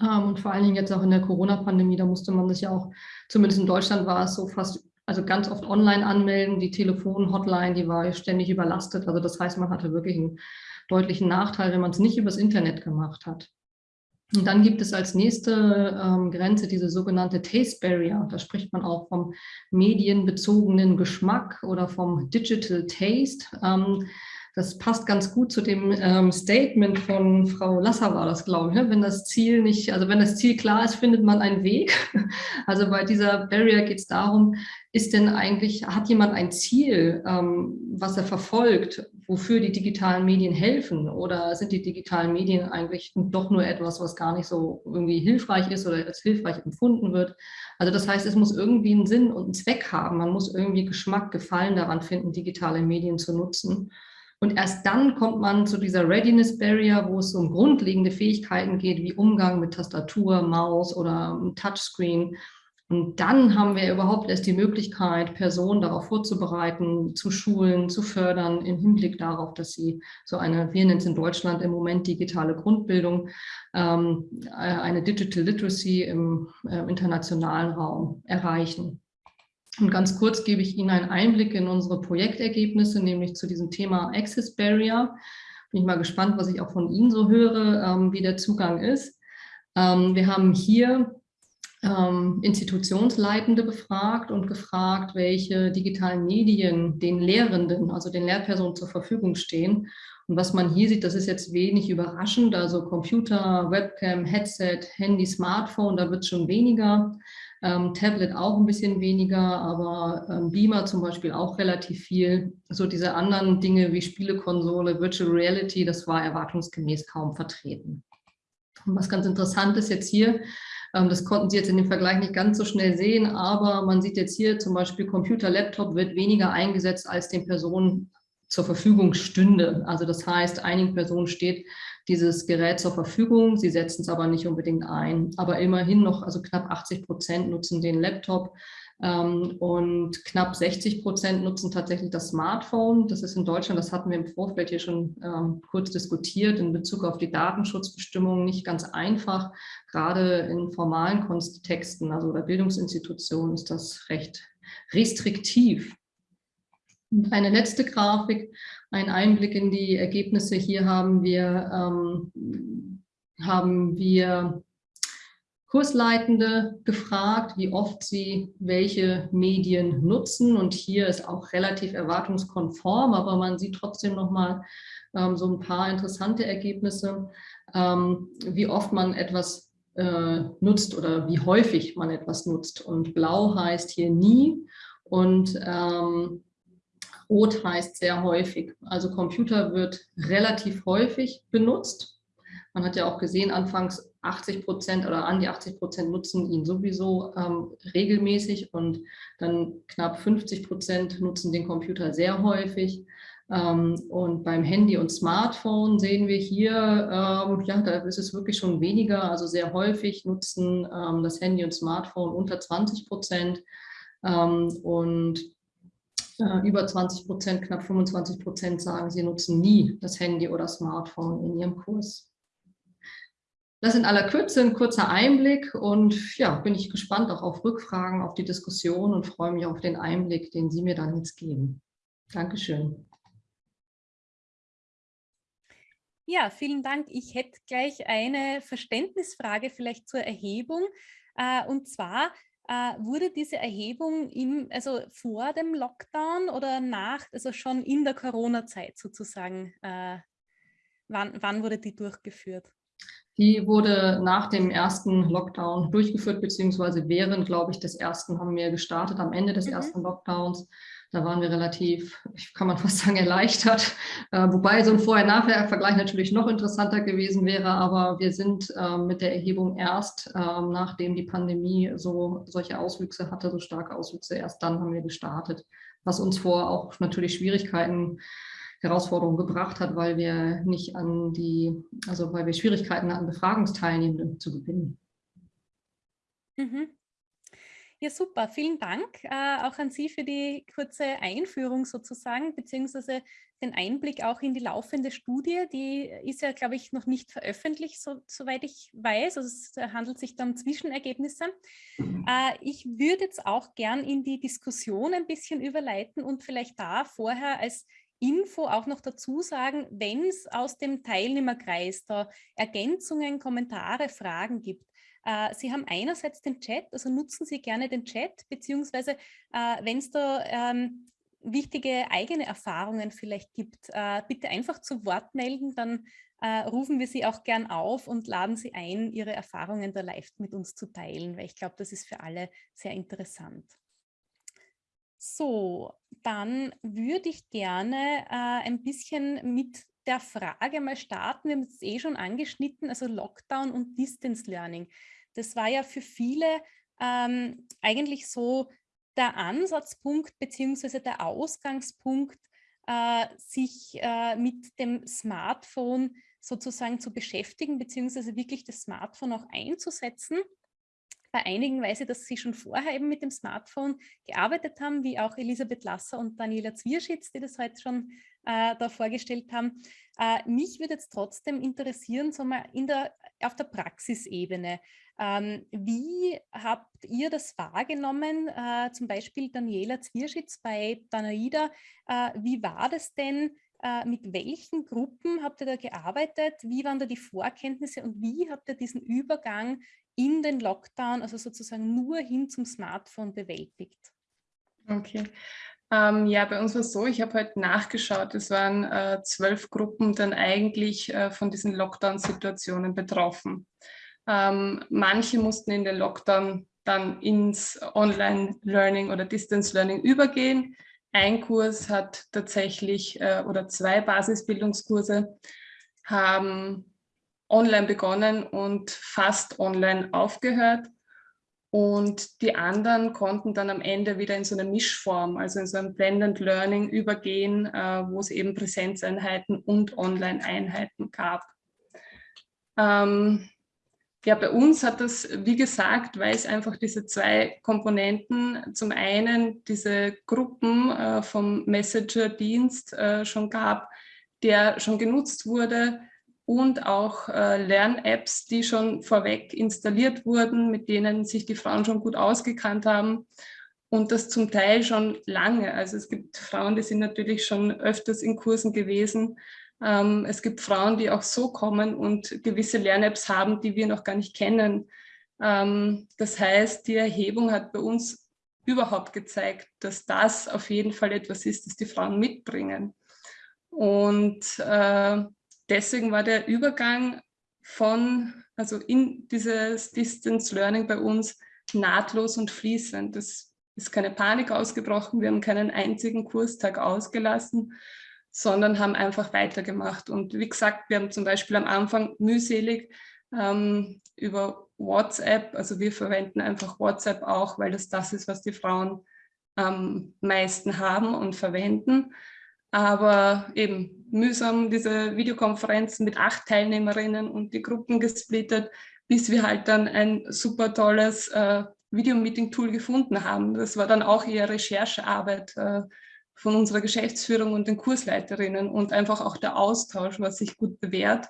Ähm, und vor allen Dingen jetzt auch in der Corona-Pandemie, da musste man sich ja auch, zumindest in Deutschland war es so fast, also ganz oft online anmelden. Die Telefon-Hotline, die war ständig überlastet. Also das heißt, man hatte wirklich einen deutlichen Nachteil, wenn man es nicht übers Internet gemacht hat. Und dann gibt es als nächste ähm, Grenze diese sogenannte Taste Barrier. Da spricht man auch vom medienbezogenen Geschmack oder vom Digital Taste. Ähm, das passt ganz gut zu dem ähm, Statement von Frau Lasser war das, glaube ich. Ne? Wenn das Ziel nicht, also wenn das Ziel klar ist, findet man einen Weg. Also bei dieser Barrier geht es darum, ist denn eigentlich, hat jemand ein Ziel, ähm, was er verfolgt, wofür die digitalen Medien helfen? Oder sind die digitalen Medien eigentlich doch nur etwas, was gar nicht so irgendwie hilfreich ist oder als hilfreich empfunden wird? Also das heißt, es muss irgendwie einen Sinn und einen Zweck haben. Man muss irgendwie Geschmack, Gefallen daran finden, digitale Medien zu nutzen. Und erst dann kommt man zu dieser Readiness Barrier, wo es um grundlegende Fähigkeiten geht, wie Umgang mit Tastatur, Maus oder Touchscreen. Und dann haben wir überhaupt erst die Möglichkeit, Personen darauf vorzubereiten, zu schulen, zu fördern, im Hinblick darauf, dass sie so eine, wir nennen es in Deutschland im Moment digitale Grundbildung, ähm, äh, eine Digital Literacy im äh, internationalen Raum erreichen. Und ganz kurz gebe ich Ihnen einen Einblick in unsere Projektergebnisse, nämlich zu diesem Thema Access Barrier. Bin ich mal gespannt, was ich auch von Ihnen so höre, ähm, wie der Zugang ist. Ähm, wir haben hier ähm, Institutionsleitende befragt und gefragt, welche digitalen Medien den Lehrenden, also den Lehrpersonen zur Verfügung stehen. Und was man hier sieht, das ist jetzt wenig überraschend, also Computer, Webcam, Headset, Handy, Smartphone, da wird es schon weniger. Ähm, Tablet auch ein bisschen weniger, aber ähm, Beamer zum Beispiel auch relativ viel. So diese anderen Dinge wie Spielekonsole, Virtual Reality, das war erwartungsgemäß kaum vertreten. Und was ganz interessant ist jetzt hier, ähm, das konnten Sie jetzt in dem Vergleich nicht ganz so schnell sehen, aber man sieht jetzt hier zum Beispiel Computer, Laptop wird weniger eingesetzt, als den Personen zur Verfügung stünde. Also das heißt, einigen Personen steht dieses Gerät zur Verfügung. Sie setzen es aber nicht unbedingt ein. Aber immerhin noch, also knapp 80 Prozent nutzen den Laptop ähm, und knapp 60 Prozent nutzen tatsächlich das Smartphone. Das ist in Deutschland, das hatten wir im Vorfeld hier schon ähm, kurz diskutiert, in Bezug auf die Datenschutzbestimmungen nicht ganz einfach. Gerade in formalen Kontexten, also bei Bildungsinstitutionen ist das recht restriktiv. Und eine letzte Grafik, ein Einblick in die Ergebnisse. Hier haben wir, ähm, haben wir Kursleitende gefragt, wie oft sie welche Medien nutzen. Und hier ist auch relativ erwartungskonform, aber man sieht trotzdem nochmal ähm, so ein paar interessante Ergebnisse, ähm, wie oft man etwas äh, nutzt oder wie häufig man etwas nutzt. Und blau heißt hier nie und ähm, Rot heißt sehr häufig. Also Computer wird relativ häufig benutzt. Man hat ja auch gesehen, anfangs 80 Prozent oder an die 80 Prozent nutzen ihn sowieso ähm, regelmäßig und dann knapp 50 Prozent nutzen den Computer sehr häufig. Ähm, und beim Handy und Smartphone sehen wir hier, ähm, ja, da ist es wirklich schon weniger, also sehr häufig nutzen ähm, das Handy und Smartphone unter 20 Prozent. Ähm, und äh, über 20 Prozent, knapp 25 Prozent sagen, sie nutzen nie das Handy oder Smartphone in ihrem Kurs. Das in aller Kürze ein kurzer Einblick und ja, bin ich gespannt auch auf Rückfragen, auf die Diskussion und freue mich auf den Einblick, den Sie mir dann jetzt geben. Dankeschön. Ja, vielen Dank. Ich hätte gleich eine Verständnisfrage vielleicht zur Erhebung. Äh, und zwar äh, wurde diese Erhebung im, also vor dem Lockdown oder nach, also schon in der Corona-Zeit sozusagen, äh, wann, wann wurde die durchgeführt? Die wurde nach dem ersten Lockdown durchgeführt, beziehungsweise während, glaube ich, des ersten haben wir gestartet, am Ende des mhm. ersten Lockdowns. Da waren wir relativ, kann man fast sagen, erleichtert. Äh, wobei so ein Vorher-Nachher-Vergleich natürlich noch interessanter gewesen wäre. Aber wir sind äh, mit der Erhebung erst, äh, nachdem die Pandemie so solche Auswüchse hatte, so starke Auswüchse, erst dann haben wir gestartet. Was uns vor auch natürlich Schwierigkeiten Herausforderungen gebracht hat, weil wir nicht an die, also weil wir Schwierigkeiten hatten, Befragungsteilnehmende zu gewinnen. Mhm. Ja, super. Vielen Dank äh, auch an Sie für die kurze Einführung sozusagen, beziehungsweise den Einblick auch in die laufende Studie. Die ist ja, glaube ich, noch nicht veröffentlicht, so, soweit ich weiß. Also es handelt sich dann um Zwischenergebnisse. Äh, ich würde jetzt auch gern in die Diskussion ein bisschen überleiten und vielleicht da vorher als Info auch noch dazu sagen, wenn es aus dem Teilnehmerkreis da Ergänzungen, Kommentare, Fragen gibt, äh, Sie haben einerseits den Chat, also nutzen Sie gerne den Chat, beziehungsweise äh, wenn es da ähm, wichtige eigene Erfahrungen vielleicht gibt, äh, bitte einfach zu Wort melden, dann äh, rufen wir Sie auch gern auf und laden Sie ein, Ihre Erfahrungen da live mit uns zu teilen, weil ich glaube, das ist für alle sehr interessant. So, dann würde ich gerne äh, ein bisschen mit der Frage mal starten. Wir haben es eh schon angeschnitten, also Lockdown und Distance Learning. Das war ja für viele ähm, eigentlich so der Ansatzpunkt beziehungsweise der Ausgangspunkt, äh, sich äh, mit dem Smartphone sozusagen zu beschäftigen, beziehungsweise wirklich das Smartphone auch einzusetzen. Bei einigen weiß ich, dass sie schon vorher eben mit dem Smartphone gearbeitet haben, wie auch Elisabeth Lasser und Daniela Zwierschitz, die das heute schon äh, da vorgestellt haben. Äh, mich würde jetzt trotzdem interessieren, so mal in der, auf der Praxisebene. Ähm, wie habt ihr das wahrgenommen, äh, zum Beispiel Daniela Zwierschitz bei Danaida? Äh, wie war das denn? Äh, mit welchen Gruppen habt ihr da gearbeitet? Wie waren da die Vorkenntnisse und wie habt ihr diesen Übergang in den Lockdown, also sozusagen nur hin zum Smartphone bewältigt? Okay. Ähm, ja, bei uns war es so, ich habe heute nachgeschaut, es waren äh, zwölf Gruppen dann eigentlich äh, von diesen Lockdown-Situationen betroffen. Ähm, manche mussten in den Lockdown dann ins Online-Learning oder Distance-Learning übergehen. Ein Kurs hat tatsächlich äh, oder zwei Basisbildungskurse haben online begonnen und fast online aufgehört. Und die anderen konnten dann am Ende wieder in so eine Mischform, also in so ein Blended Learning übergehen, äh, wo es eben Präsenzeinheiten und Online-Einheiten gab. Ähm, ja, bei uns hat das, wie gesagt, weil es einfach diese zwei Komponenten, zum einen diese Gruppen äh, vom Messenger-Dienst äh, schon gab, der schon genutzt wurde und auch äh, Lern-Apps, die schon vorweg installiert wurden, mit denen sich die Frauen schon gut ausgekannt haben und das zum Teil schon lange. Also es gibt Frauen, die sind natürlich schon öfters in Kursen gewesen, ähm, es gibt Frauen, die auch so kommen und gewisse Lern-Apps haben, die wir noch gar nicht kennen. Ähm, das heißt, die Erhebung hat bei uns überhaupt gezeigt, dass das auf jeden Fall etwas ist, das die Frauen mitbringen. Und äh, deswegen war der Übergang von, also in dieses Distance Learning bei uns nahtlos und fließend. Es ist keine Panik ausgebrochen, wir haben keinen einzigen Kurstag ausgelassen, sondern haben einfach weitergemacht. Und wie gesagt, wir haben zum Beispiel am Anfang mühselig ähm, über WhatsApp, also wir verwenden einfach WhatsApp auch, weil das das ist, was die Frauen am meisten haben und verwenden. Aber eben mühsam diese Videokonferenzen mit acht Teilnehmerinnen und die Gruppen gesplittet, bis wir halt dann ein super tolles äh, Videomeeting-Tool gefunden haben. Das war dann auch eher Recherchearbeit, äh, von unserer Geschäftsführung und den Kursleiterinnen und einfach auch der Austausch, was sich gut bewährt,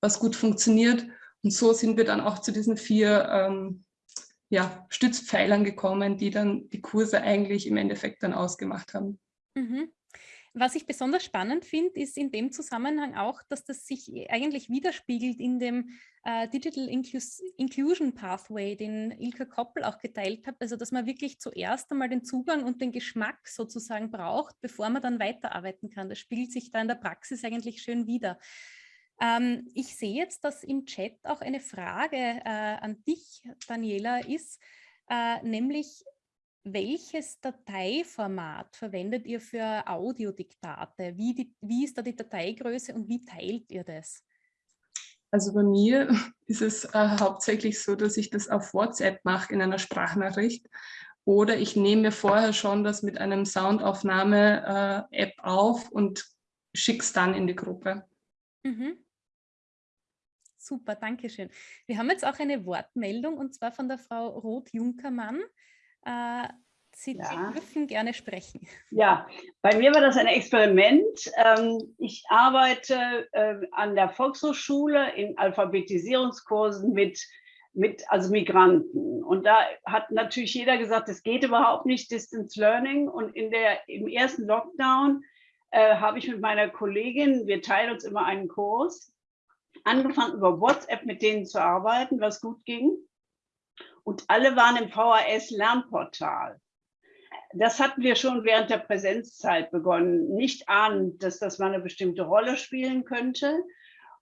was gut funktioniert. Und so sind wir dann auch zu diesen vier ähm, ja, Stützpfeilern gekommen, die dann die Kurse eigentlich im Endeffekt dann ausgemacht haben. Mhm. Was ich besonders spannend finde, ist in dem Zusammenhang auch, dass das sich eigentlich widerspiegelt in dem äh, Digital Inclus Inclusion Pathway, den Ilka Koppel auch geteilt hat. Also dass man wirklich zuerst einmal den Zugang und den Geschmack sozusagen braucht, bevor man dann weiterarbeiten kann. Das spiegelt sich da in der Praxis eigentlich schön wider. Ähm, ich sehe jetzt, dass im Chat auch eine Frage äh, an dich, Daniela, ist, äh, nämlich welches Dateiformat verwendet ihr für Audiodiktate? Wie, die, wie ist da die Dateigröße und wie teilt ihr das? Also bei mir ist es äh, hauptsächlich so, dass ich das auf WhatsApp mache in einer Sprachnachricht oder ich nehme mir vorher schon das mit einem Soundaufnahme-App äh, auf und schicke es dann in die Gruppe. Mhm. Super, danke schön. Wir haben jetzt auch eine Wortmeldung und zwar von der Frau Roth-Junkermann. Äh, Sie ja. dürfen gerne sprechen. Ja, bei mir war das ein Experiment. Ähm, ich arbeite äh, an der Volkshochschule in Alphabetisierungskursen mit, mit also Migranten. Und da hat natürlich jeder gesagt, es geht überhaupt nicht, Distance Learning. Und in der, im ersten Lockdown äh, habe ich mit meiner Kollegin, wir teilen uns immer einen Kurs, angefangen über WhatsApp mit denen zu arbeiten, was gut ging und alle waren im VHS-Lernportal. Das hatten wir schon während der Präsenzzeit begonnen, nicht ahnend, dass das mal eine bestimmte Rolle spielen könnte.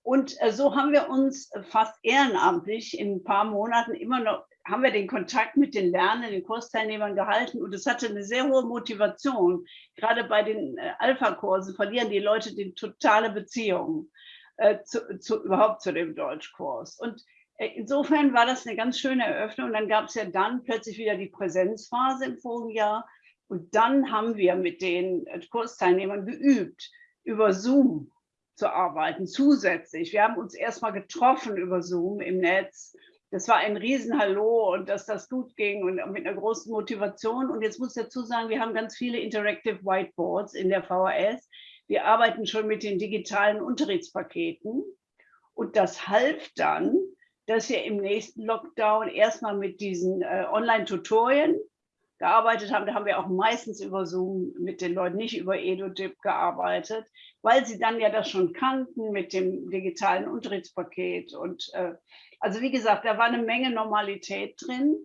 Und äh, so haben wir uns fast ehrenamtlich in ein paar Monaten immer noch, haben wir den Kontakt mit den Lernenden, den Kursteilnehmern gehalten und es hatte eine sehr hohe Motivation. Gerade bei den äh, Alpha-Kursen verlieren die Leute die totale Beziehung äh, zu, zu, überhaupt zu dem Deutschkurs. Und insofern war das eine ganz schöne Eröffnung. Dann gab es ja dann plötzlich wieder die Präsenzphase im vorigen Jahr. Und dann haben wir mit den äh, Kursteilnehmern geübt, über Zoom zu arbeiten, zusätzlich. Wir haben uns erstmal getroffen über Zoom im Netz. Das war ein Riesenhallo und dass das gut ging und mit einer großen Motivation. Und jetzt muss ich dazu sagen, wir haben ganz viele Interactive Whiteboards in der VHS. Wir arbeiten schon mit den digitalen Unterrichtspaketen. Und das half dann, dass wir im nächsten Lockdown erstmal mit diesen äh, Online-Tutorien gearbeitet haben. Da haben wir auch meistens über Zoom mit den Leuten, nicht über EduDip gearbeitet, weil sie dann ja das schon kannten mit dem digitalen Unterrichtspaket. Und äh, also wie gesagt, da war eine Menge Normalität drin.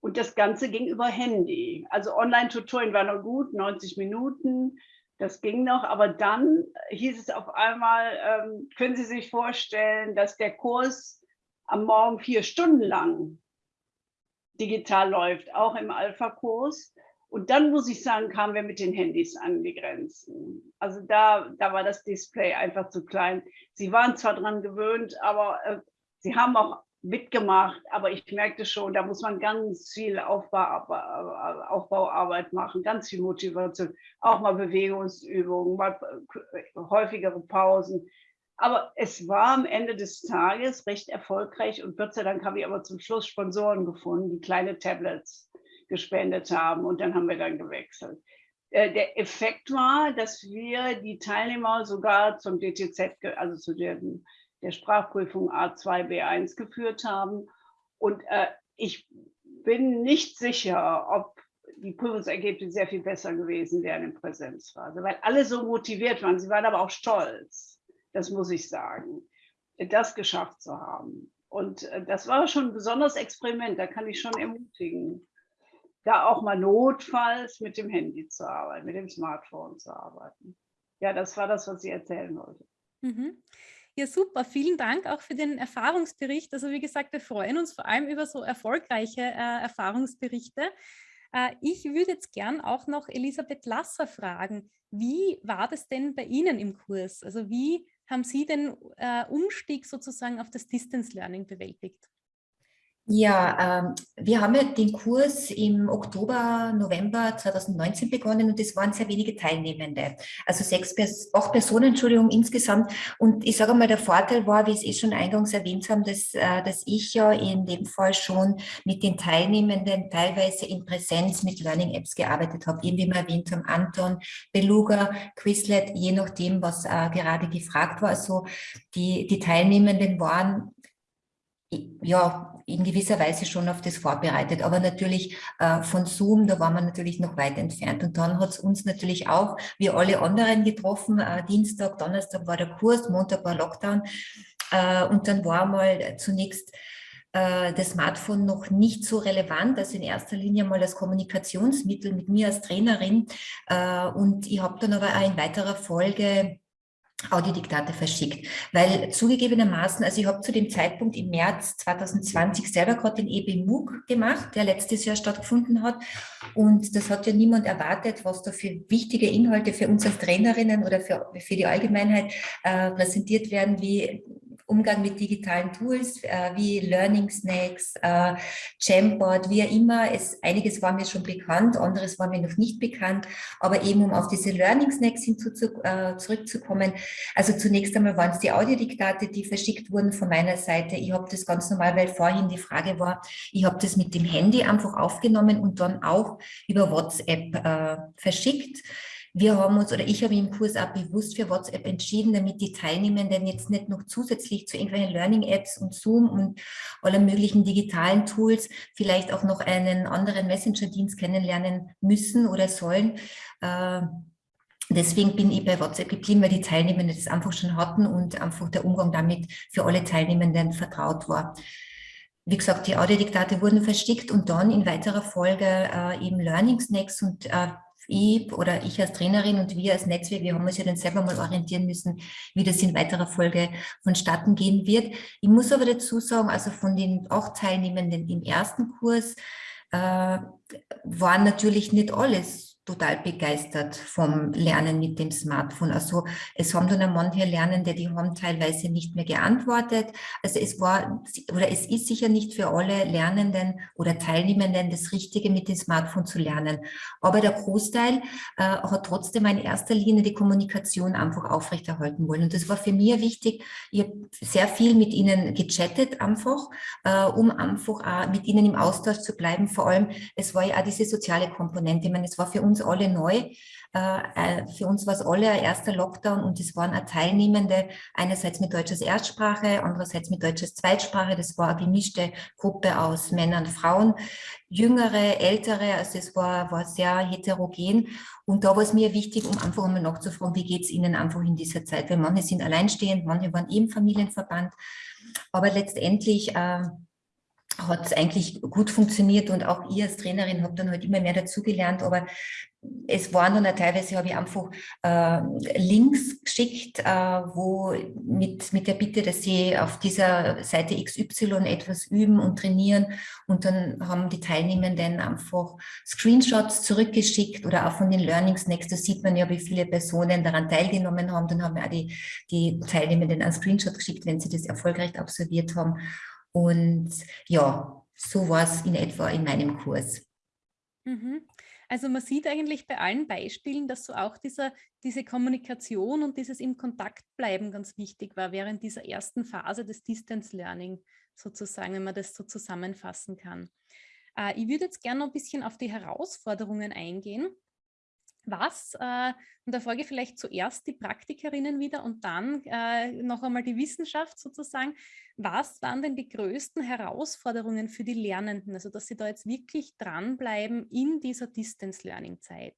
Und das Ganze ging über Handy. Also Online-Tutorien war noch gut, 90 Minuten, das ging noch. Aber dann hieß es auf einmal, ähm, können Sie sich vorstellen, dass der Kurs am Morgen vier Stunden lang digital läuft, auch im Alpha-Kurs. Und dann muss ich sagen, kamen wir mit den Handys an die Grenzen. Also da, da war das Display einfach zu klein. Sie waren zwar dran gewöhnt, aber äh, sie haben auch mitgemacht, aber ich merkte schon, da muss man ganz viel Aufbau, Aufbauarbeit machen, ganz viel Motivation, auch mal Bewegungsübungen, mal äh, häufigere Pausen. Aber es war am Ende des Tages recht erfolgreich und Gott sei Dank habe ich aber zum Schluss Sponsoren gefunden, die kleine Tablets gespendet haben und dann haben wir dann gewechselt. Äh, der Effekt war, dass wir die Teilnehmer sogar zum DTZ, also zu der, der Sprachprüfung A2, B1 geführt haben. Und äh, ich bin nicht sicher, ob die Prüfungsergebnisse sehr viel besser gewesen wären in Präsenzphase, weil alle so motiviert waren. Sie waren aber auch stolz das muss ich sagen, das geschafft zu haben. Und äh, das war schon ein besonderes Experiment, da kann ich schon ermutigen, da auch mal notfalls mit dem Handy zu arbeiten, mit dem Smartphone zu arbeiten. Ja, das war das, was ich erzählen wollte. Mhm. Ja, super. Vielen Dank auch für den Erfahrungsbericht. Also wie gesagt, wir freuen uns vor allem über so erfolgreiche äh, Erfahrungsberichte. Äh, ich würde jetzt gern auch noch Elisabeth Lasser fragen. Wie war das denn bei Ihnen im Kurs? Also wie haben Sie den äh, Umstieg sozusagen auf das Distance Learning bewältigt? Ja, ähm, wir haben ja den Kurs im Oktober, November 2019 begonnen und es waren sehr wenige Teilnehmende. Also sechs, acht Personen, Entschuldigung, insgesamt. Und ich sage mal, der Vorteil war, wie es eh schon eingangs erwähnt haben, dass, äh, dass ich ja in dem Fall schon mit den Teilnehmenden teilweise in Präsenz mit Learning Apps gearbeitet habe. Eben wie wir erwähnt haben, Anton, Beluga, Quizlet, je nachdem, was äh, gerade gefragt war. Also die, die Teilnehmenden waren ja, in gewisser Weise schon auf das vorbereitet. Aber natürlich äh, von Zoom, da waren wir natürlich noch weit entfernt. Und dann hat es uns natürlich auch, wie alle anderen getroffen, äh, Dienstag, Donnerstag war der Kurs, Montag war Lockdown. Äh, und dann war mal zunächst äh, das Smartphone noch nicht so relevant, also in erster Linie mal als Kommunikationsmittel mit mir als Trainerin. Äh, und ich habe dann aber auch in weiterer Folge Audiodiktate verschickt, weil zugegebenermaßen, also ich habe zu dem Zeitpunkt im März 2020 selber gerade den EB gemacht, der letztes Jahr stattgefunden hat. Und das hat ja niemand erwartet, was da für wichtige Inhalte für uns als Trainerinnen oder für, für die Allgemeinheit äh, präsentiert werden, wie Umgang mit digitalen Tools äh, wie Learning Snacks, äh, Jamboard, wie immer. Es, einiges war mir schon bekannt, anderes war mir noch nicht bekannt. Aber eben um auf diese Learning Snacks hinzu, äh, zurückzukommen. Also zunächst einmal waren es die Audiodiktate, die verschickt wurden von meiner Seite. Ich habe das ganz normal, weil vorhin die Frage war, ich habe das mit dem Handy einfach aufgenommen und dann auch über WhatsApp äh, verschickt. Wir haben uns, oder ich habe im Kurs auch bewusst für WhatsApp entschieden, damit die Teilnehmenden jetzt nicht noch zusätzlich zu irgendwelchen Learning-Apps und Zoom und aller möglichen digitalen Tools vielleicht auch noch einen anderen Messenger-Dienst kennenlernen müssen oder sollen. Äh, deswegen bin ich bei WhatsApp geblieben, weil die Teilnehmenden das einfach schon hatten und einfach der Umgang damit für alle Teilnehmenden vertraut war. Wie gesagt, die Audiodiktate wurden versteckt und dann in weiterer Folge äh, eben Learning Snacks und äh, ich oder ich als Trainerin und wir als Netzwerk, wir haben uns ja dann selber mal orientieren müssen, wie das in weiterer Folge vonstatten gehen wird. Ich muss aber dazu sagen, also von den acht Teilnehmenden im ersten Kurs äh, waren natürlich nicht alles total begeistert vom Lernen mit dem Smartphone. Also es haben dann manche Lernende, die haben teilweise nicht mehr geantwortet. Also es war oder es ist sicher nicht für alle Lernenden oder Teilnehmenden das Richtige mit dem Smartphone zu lernen. Aber der Großteil äh, hat trotzdem in erster Linie die Kommunikation einfach aufrechterhalten wollen. Und das war für mich wichtig. Ich habe sehr viel mit ihnen gechattet einfach, äh, um einfach auch mit ihnen im Austausch zu bleiben. Vor allem, es war ja auch diese soziale Komponente. Ich meine, es war für uns uns alle neu. Äh, äh, für uns war es alle ein erster Lockdown und es waren auch Teilnehmende, einerseits mit Deutsch als Erstsprache, andererseits mit Deutsch als Zweitsprache. Das war eine gemischte Gruppe aus Männern Frauen, jüngere, ältere, also es war, war sehr heterogen. Und da war es mir wichtig, um einfach einmal nachzufragen, wie geht es Ihnen einfach in dieser Zeit? Weil manche sind alleinstehend, manche waren im Familienverband. Aber letztendlich äh, hat es eigentlich gut funktioniert und auch ich als Trainerin habe dann halt immer mehr dazugelernt, aber es waren dann teilweise, habe ich einfach äh, Links geschickt, äh, wo mit, mit der Bitte, dass sie auf dieser Seite XY etwas üben und trainieren und dann haben die Teilnehmenden einfach Screenshots zurückgeschickt oder auch von den Learnings. Next, da sieht man ja, wie viele Personen daran teilgenommen haben, dann haben wir auch die, die Teilnehmenden einen Screenshot geschickt, wenn sie das erfolgreich absolviert haben und ja, so war es in etwa in meinem Kurs. Mhm. Also man sieht eigentlich bei allen Beispielen, dass so auch dieser, diese Kommunikation und dieses im Kontakt bleiben ganz wichtig war während dieser ersten Phase des Distance Learning sozusagen, wenn man das so zusammenfassen kann. Äh, ich würde jetzt gerne noch ein bisschen auf die Herausforderungen eingehen was, äh, und da ich vielleicht zuerst die Praktikerinnen wieder und dann äh, noch einmal die Wissenschaft sozusagen, was waren denn die größten Herausforderungen für die Lernenden, also dass sie da jetzt wirklich dranbleiben in dieser Distance-Learning-Zeit?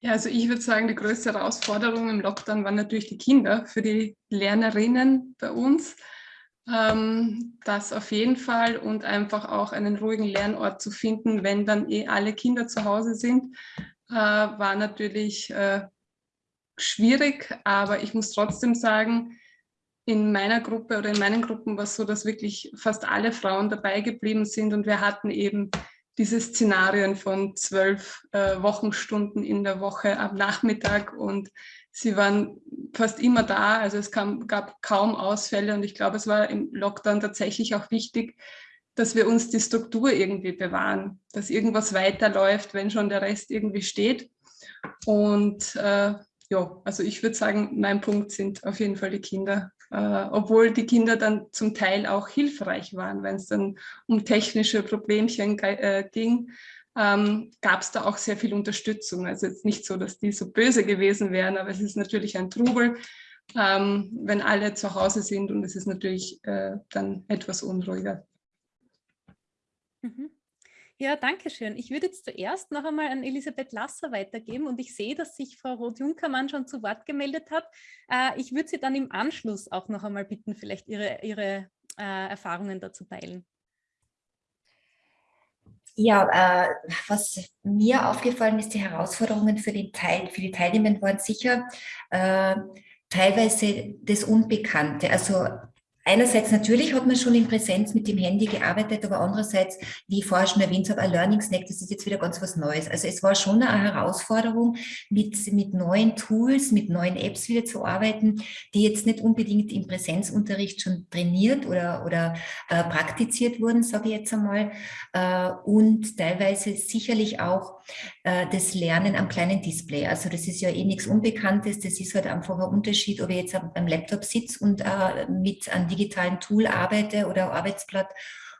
Ja, also ich würde sagen, die größte Herausforderung im Lockdown waren natürlich die Kinder für die Lernerinnen bei uns. Ähm, das auf jeden Fall und einfach auch einen ruhigen Lernort zu finden, wenn dann eh alle Kinder zu Hause sind, äh, war natürlich äh, schwierig, aber ich muss trotzdem sagen, in meiner Gruppe oder in meinen Gruppen war es so, dass wirklich fast alle Frauen dabei geblieben sind und wir hatten eben diese Szenarien von zwölf äh, Wochenstunden in der Woche am Nachmittag und sie waren fast immer da, also es kam, gab kaum Ausfälle und ich glaube, es war im Lockdown tatsächlich auch wichtig, dass wir uns die Struktur irgendwie bewahren, dass irgendwas weiterläuft, wenn schon der Rest irgendwie steht. Und äh, ja, also ich würde sagen, mein Punkt sind auf jeden Fall die Kinder, äh, obwohl die Kinder dann zum Teil auch hilfreich waren, wenn es dann um technische Problemchen äh, ging ähm, gab es da auch sehr viel Unterstützung. Also jetzt nicht so, dass die so böse gewesen wären, aber es ist natürlich ein Trubel. ähm, wenn alle zu Hause sind und es ist natürlich äh, dann etwas unruhiger. Mhm. Ja, danke schön. Ich würde jetzt zuerst noch einmal an Elisabeth Lasser weitergeben und ich sehe, dass sich Frau Roth-Junkermann schon zu Wort gemeldet hat. Äh, ich würde Sie dann im Anschluss auch noch einmal bitten, vielleicht Ihre, Ihre äh, Erfahrungen dazu teilen. Ja, äh, was mir aufgefallen ist, die Herausforderungen für, den Teil, für die Teilnehmer waren sicher äh, teilweise das Unbekannte. Also Einerseits natürlich hat man schon in Präsenz mit dem Handy gearbeitet, aber andererseits, wie ich vorher schon erwähnt habe, ein Learning Snack, das ist jetzt wieder ganz was Neues. Also es war schon eine Herausforderung, mit, mit neuen Tools, mit neuen Apps wieder zu arbeiten, die jetzt nicht unbedingt im Präsenzunterricht schon trainiert oder, oder äh, praktiziert wurden, sage ich jetzt einmal, äh, und teilweise sicherlich auch das Lernen am kleinen Display. Also das ist ja eh nichts Unbekanntes, das ist halt einfach ein Unterschied, ob ich jetzt am Laptop sitze und äh, mit einem digitalen Tool arbeite oder Arbeitsblatt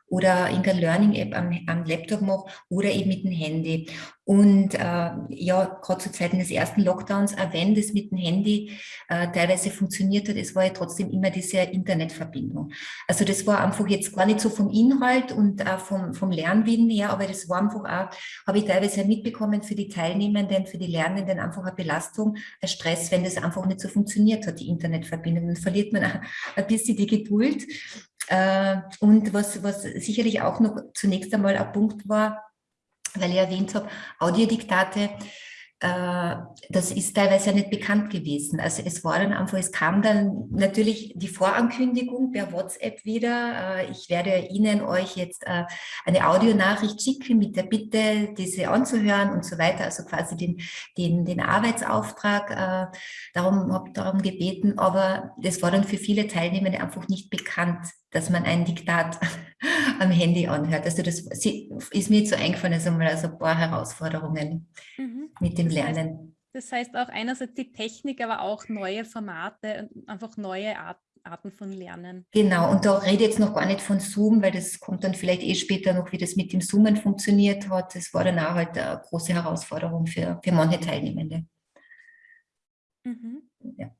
oder in der Learning-App am, am, Laptop mache oder eben mit dem Handy. Und äh, ja, gerade zu Zeiten des ersten Lockdowns, auch wenn das mit dem Handy äh, teilweise funktioniert hat, es war ja trotzdem immer diese Internetverbindung. Also das war einfach jetzt gar nicht so vom Inhalt und auch vom, vom Lernwillen her, aber das war einfach auch, habe ich teilweise mitbekommen für die Teilnehmenden, für die Lernenden einfach eine Belastung, ein Stress, wenn das einfach nicht so funktioniert hat, die Internetverbindung. Dann verliert man auch ein bisschen die Geduld und was, was sicherlich auch noch zunächst einmal ein Punkt war, weil ich erwähnt habe, Audiodiktate, äh, das ist teilweise ja nicht bekannt gewesen. Also es war dann einfach, es kam dann natürlich die Vorankündigung per WhatsApp wieder. Äh, ich werde Ihnen euch jetzt äh, eine Audionachricht schicken mit der Bitte, diese anzuhören und so weiter. Also quasi den, den, den Arbeitsauftrag. Darum habe darum gebeten, aber das war dann für viele Teilnehmer einfach nicht bekannt, dass man ein Diktat am Handy anhört. Also das ist mir jetzt so eingefallen, also mal also ein paar Herausforderungen. Mhm mit dem Lernen. Das heißt auch einerseits die Technik, aber auch neue Formate und einfach neue Art, Arten von Lernen. Genau, und da rede ich jetzt noch gar nicht von Zoom, weil das kommt dann vielleicht eh später noch, wie das mit dem Zoomen funktioniert hat. Das war dann auch halt eine große Herausforderung für, für manche Teilnehmende. Mhm. Ja.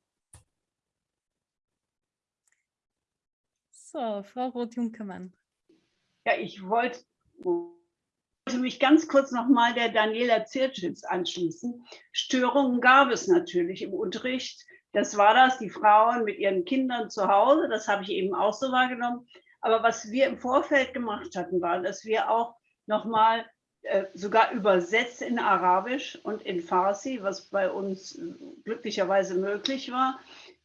So, Frau Roth-Junkermann. Ja, ich wollte mich ganz kurz nochmal der Daniela Zirtschitz anschließen. Störungen gab es natürlich im Unterricht. Das war das, die Frauen mit ihren Kindern zu Hause. Das habe ich eben auch so wahrgenommen. Aber was wir im Vorfeld gemacht hatten, war, dass wir auch nochmal äh, sogar übersetzt in Arabisch und in Farsi, was bei uns glücklicherweise möglich war,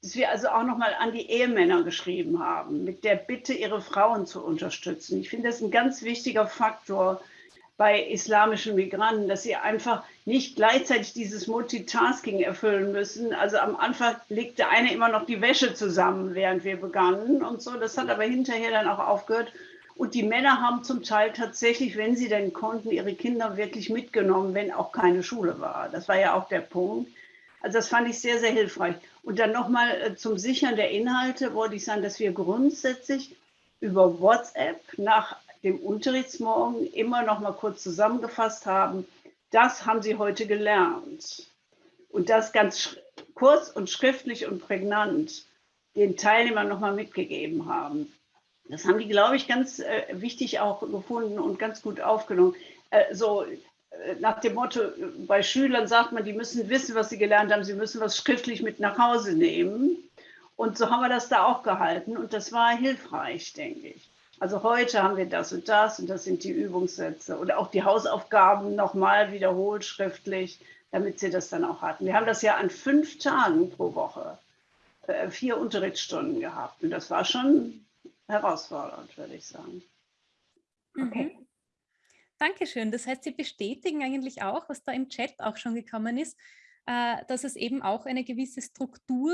dass wir also auch nochmal an die Ehemänner geschrieben haben, mit der Bitte, ihre Frauen zu unterstützen. Ich finde das ein ganz wichtiger Faktor, bei islamischen Migranten, dass sie einfach nicht gleichzeitig dieses Multitasking erfüllen müssen. Also am Anfang legte eine immer noch die Wäsche zusammen, während wir begannen und so. Das hat aber hinterher dann auch aufgehört. Und die Männer haben zum Teil tatsächlich, wenn sie denn konnten, ihre Kinder wirklich mitgenommen, wenn auch keine Schule war. Das war ja auch der Punkt. Also das fand ich sehr, sehr hilfreich. Und dann nochmal äh, zum Sichern der Inhalte wollte ich sagen, dass wir grundsätzlich über WhatsApp nach dem Unterrichtsmorgen immer noch mal kurz zusammengefasst haben, das haben Sie heute gelernt. Und das ganz kurz und schriftlich und prägnant den Teilnehmern noch mal mitgegeben haben. Das haben die, glaube ich, ganz äh, wichtig auch gefunden und ganz gut aufgenommen. Äh, so nach dem Motto, bei Schülern sagt man, die müssen wissen, was sie gelernt haben, sie müssen was schriftlich mit nach Hause nehmen. Und so haben wir das da auch gehalten und das war hilfreich, denke ich. Also heute haben wir das und das und das sind die Übungssätze oder auch die Hausaufgaben nochmal wiederholt schriftlich, damit sie das dann auch hatten. Wir haben das ja an fünf Tagen pro Woche, äh, vier Unterrichtsstunden gehabt und das war schon herausfordernd, würde ich sagen. Okay. Dankeschön. Das heißt, Sie bestätigen eigentlich auch, was da im Chat auch schon gekommen ist, äh, dass es eben auch eine gewisse Struktur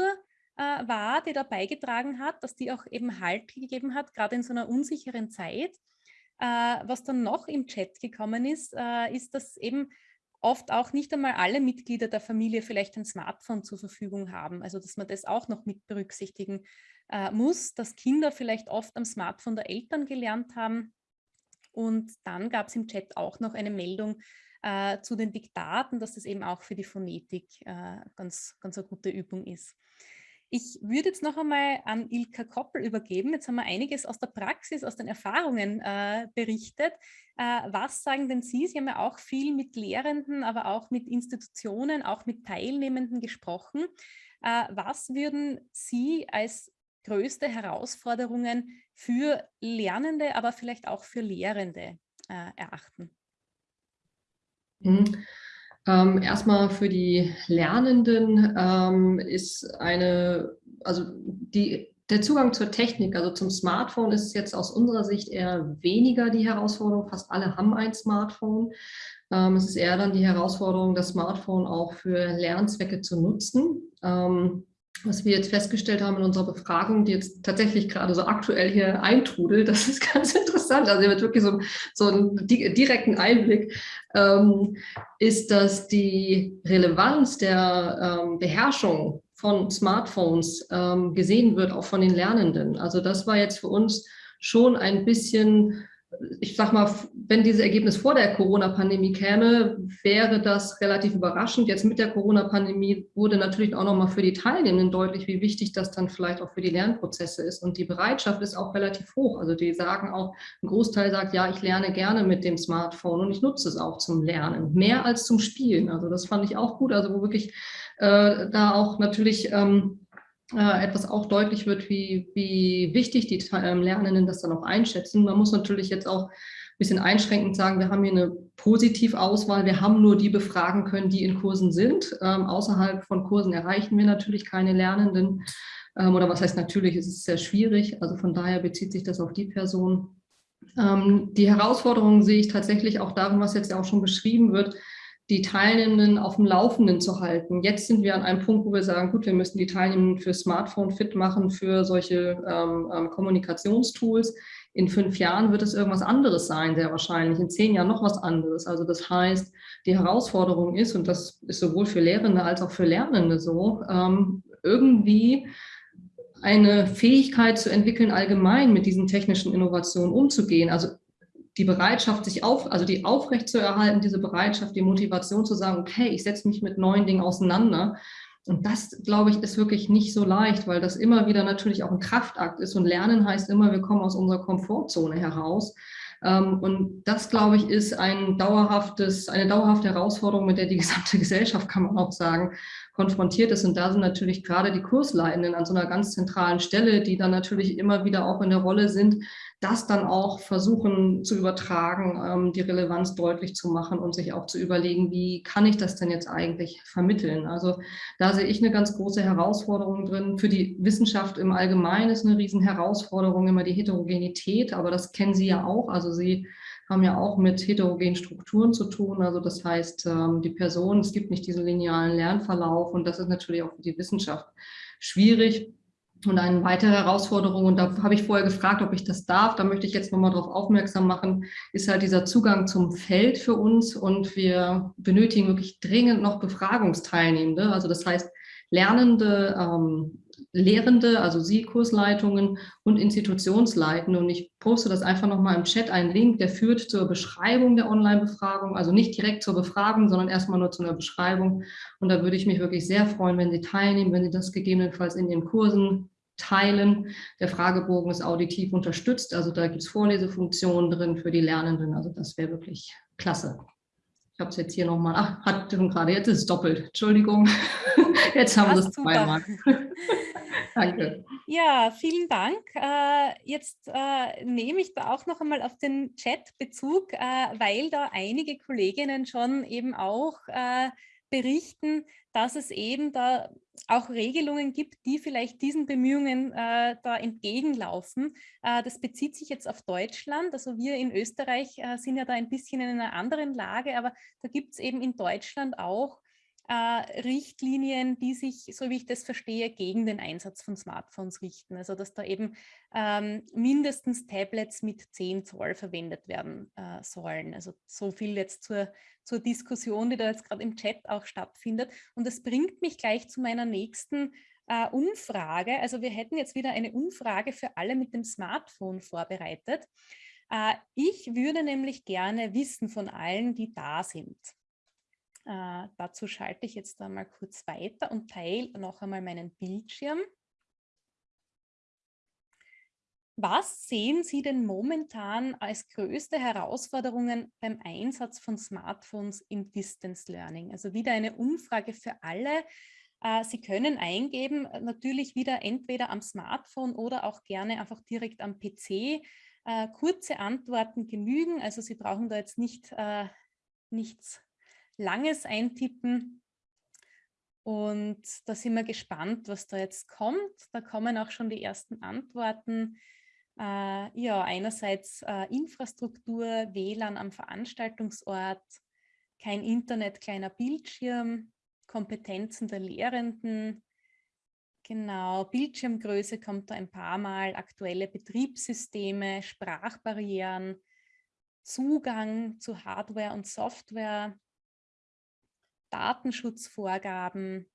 äh, war, die da beigetragen hat, dass die auch eben Halt gegeben hat, gerade in so einer unsicheren Zeit. Äh, was dann noch im Chat gekommen ist, ist, dass eben oft auch nicht einmal alle Mitglieder der Familie vielleicht ein Smartphone zur Verfügung haben. Also dass man das auch noch mit berücksichtigen muss, dass Kinder vielleicht oft am Smartphone der Eltern gelernt haben. Und dann gab es im Chat auch noch eine Meldung äh, zu den Diktaten, dass das eben auch für die Phonetik äh, ganz, ganz eine gute Übung ist. Ich würde jetzt noch einmal an Ilka Koppel übergeben. Jetzt haben wir einiges aus der Praxis, aus den Erfahrungen äh, berichtet. Äh, was sagen denn Sie? Sie haben ja auch viel mit Lehrenden, aber auch mit Institutionen, auch mit Teilnehmenden gesprochen. Äh, was würden Sie als größte Herausforderungen für Lernende, aber vielleicht auch für Lehrende äh, erachten? Mhm. Ähm, erstmal für die Lernenden ähm, ist eine, also die, der Zugang zur Technik, also zum Smartphone ist jetzt aus unserer Sicht eher weniger die Herausforderung. Fast alle haben ein Smartphone. Ähm, es ist eher dann die Herausforderung, das Smartphone auch für Lernzwecke zu nutzen. Ähm, was wir jetzt festgestellt haben in unserer Befragung, die jetzt tatsächlich gerade so aktuell hier eintrudelt, das ist ganz interessant, also ihr habt wirklich so, so einen direkten Einblick, ähm, ist, dass die Relevanz der ähm, Beherrschung von Smartphones ähm, gesehen wird, auch von den Lernenden. Also das war jetzt für uns schon ein bisschen ich sag mal, wenn dieses Ergebnis vor der Corona-Pandemie käme, wäre das relativ überraschend. Jetzt mit der Corona-Pandemie wurde natürlich auch nochmal für die Teilnehmenden deutlich, wie wichtig das dann vielleicht auch für die Lernprozesse ist. Und die Bereitschaft ist auch relativ hoch. Also die sagen auch, ein Großteil sagt, ja, ich lerne gerne mit dem Smartphone und ich nutze es auch zum Lernen, mehr als zum Spielen. Also das fand ich auch gut. Also wo wirklich äh, da auch natürlich ähm, äh, etwas auch deutlich wird, wie, wie wichtig die ähm, Lernenden das dann auch einschätzen. Man muss natürlich jetzt auch ein bisschen einschränkend sagen, wir haben hier eine Positivauswahl. Wir haben nur die befragen können, die in Kursen sind. Ähm, außerhalb von Kursen erreichen wir natürlich keine Lernenden. Ähm, oder was heißt natürlich, es ist sehr schwierig. Also von daher bezieht sich das auf die Person. Ähm, die Herausforderungen sehe ich tatsächlich auch darin, was jetzt ja auch schon beschrieben wird, die Teilnehmenden auf dem Laufenden zu halten. Jetzt sind wir an einem Punkt, wo wir sagen, gut, wir müssen die Teilnehmenden für Smartphone fit machen, für solche ähm, ähm, Kommunikationstools. In fünf Jahren wird es irgendwas anderes sein, sehr wahrscheinlich. In zehn Jahren noch was anderes. Also das heißt, die Herausforderung ist, und das ist sowohl für Lehrende als auch für Lernende so, ähm, irgendwie eine Fähigkeit zu entwickeln, allgemein mit diesen technischen Innovationen umzugehen. Also die Bereitschaft, sich auf, also die aufrecht zu erhalten, diese Bereitschaft, die Motivation zu sagen, okay, ich setze mich mit neuen Dingen auseinander. Und das, glaube ich, ist wirklich nicht so leicht, weil das immer wieder natürlich auch ein Kraftakt ist. Und Lernen heißt immer, wir kommen aus unserer Komfortzone heraus. Ähm, und das, glaube ich, ist ein dauerhaftes, eine dauerhafte Herausforderung, mit der die gesamte Gesellschaft, kann man auch sagen, konfrontiert ist. Und da sind natürlich gerade die Kursleitenden an so einer ganz zentralen Stelle, die dann natürlich immer wieder auch in der Rolle sind, das dann auch versuchen zu übertragen, ähm, die Relevanz deutlich zu machen und sich auch zu überlegen, wie kann ich das denn jetzt eigentlich vermitteln? Also da sehe ich eine ganz große Herausforderung drin. Für die Wissenschaft im Allgemeinen ist eine riesen Herausforderung immer die Heterogenität, aber das kennen Sie ja auch. Also Sie haben ja auch mit heterogenen Strukturen zu tun. Also das heißt, ähm, die Person, es gibt nicht diesen linearen Lernverlauf und das ist natürlich auch für die Wissenschaft schwierig. Und eine weitere Herausforderung, und da habe ich vorher gefragt, ob ich das darf, da möchte ich jetzt nochmal darauf aufmerksam machen, ist halt dieser Zugang zum Feld für uns. Und wir benötigen wirklich dringend noch Befragungsteilnehmende. Also das heißt, Lernende, ähm, Lehrende, also Sie, Kursleitungen und Institutionsleitende. Und ich poste das einfach nochmal im Chat, einen Link, der führt zur Beschreibung der Online-Befragung, also nicht direkt zur Befragung, sondern erstmal nur zu einer Beschreibung. Und da würde ich mich wirklich sehr freuen, wenn Sie teilnehmen, wenn Sie das gegebenenfalls in Ihren Kursen teilen. Der Fragebogen ist auditiv unterstützt, also da gibt es Vorlesefunktionen drin für die Lernenden, also das wäre wirklich klasse. Ich habe es jetzt hier nochmal, ach, hat schon gerade, jetzt ist es doppelt, Entschuldigung, jetzt haben wir es zweimal. Danke. Ja, vielen Dank. Äh, jetzt äh, nehme ich da auch noch einmal auf den Chat Bezug, äh, weil da einige Kolleginnen schon eben auch berichten, dass es eben da auch Regelungen gibt, die vielleicht diesen Bemühungen äh, da entgegenlaufen. Äh, das bezieht sich jetzt auf Deutschland. Also wir in Österreich äh, sind ja da ein bisschen in einer anderen Lage, aber da gibt es eben in Deutschland auch Richtlinien, die sich, so wie ich das verstehe, gegen den Einsatz von Smartphones richten. Also dass da eben ähm, mindestens Tablets mit 10 Zoll verwendet werden äh, sollen. Also so viel jetzt zur, zur Diskussion, die da jetzt gerade im Chat auch stattfindet. Und das bringt mich gleich zu meiner nächsten äh, Umfrage. Also wir hätten jetzt wieder eine Umfrage für alle mit dem Smartphone vorbereitet. Äh, ich würde nämlich gerne wissen von allen, die da sind. Äh, dazu schalte ich jetzt einmal kurz weiter und teile noch einmal meinen Bildschirm. Was sehen Sie denn momentan als größte Herausforderungen beim Einsatz von Smartphones im Distance Learning? Also wieder eine Umfrage für alle. Äh, Sie können eingeben, äh, natürlich wieder entweder am Smartphone oder auch gerne einfach direkt am PC. Äh, kurze Antworten genügen, also Sie brauchen da jetzt nicht nichts Langes eintippen. Und da sind wir gespannt, was da jetzt kommt. Da kommen auch schon die ersten Antworten. Äh, ja, einerseits äh, Infrastruktur, WLAN am Veranstaltungsort, kein Internet, kleiner Bildschirm, Kompetenzen der Lehrenden, Genau, Bildschirmgröße kommt da ein paar Mal, aktuelle Betriebssysteme, Sprachbarrieren, Zugang zu Hardware und Software, Datenschutzvorgaben,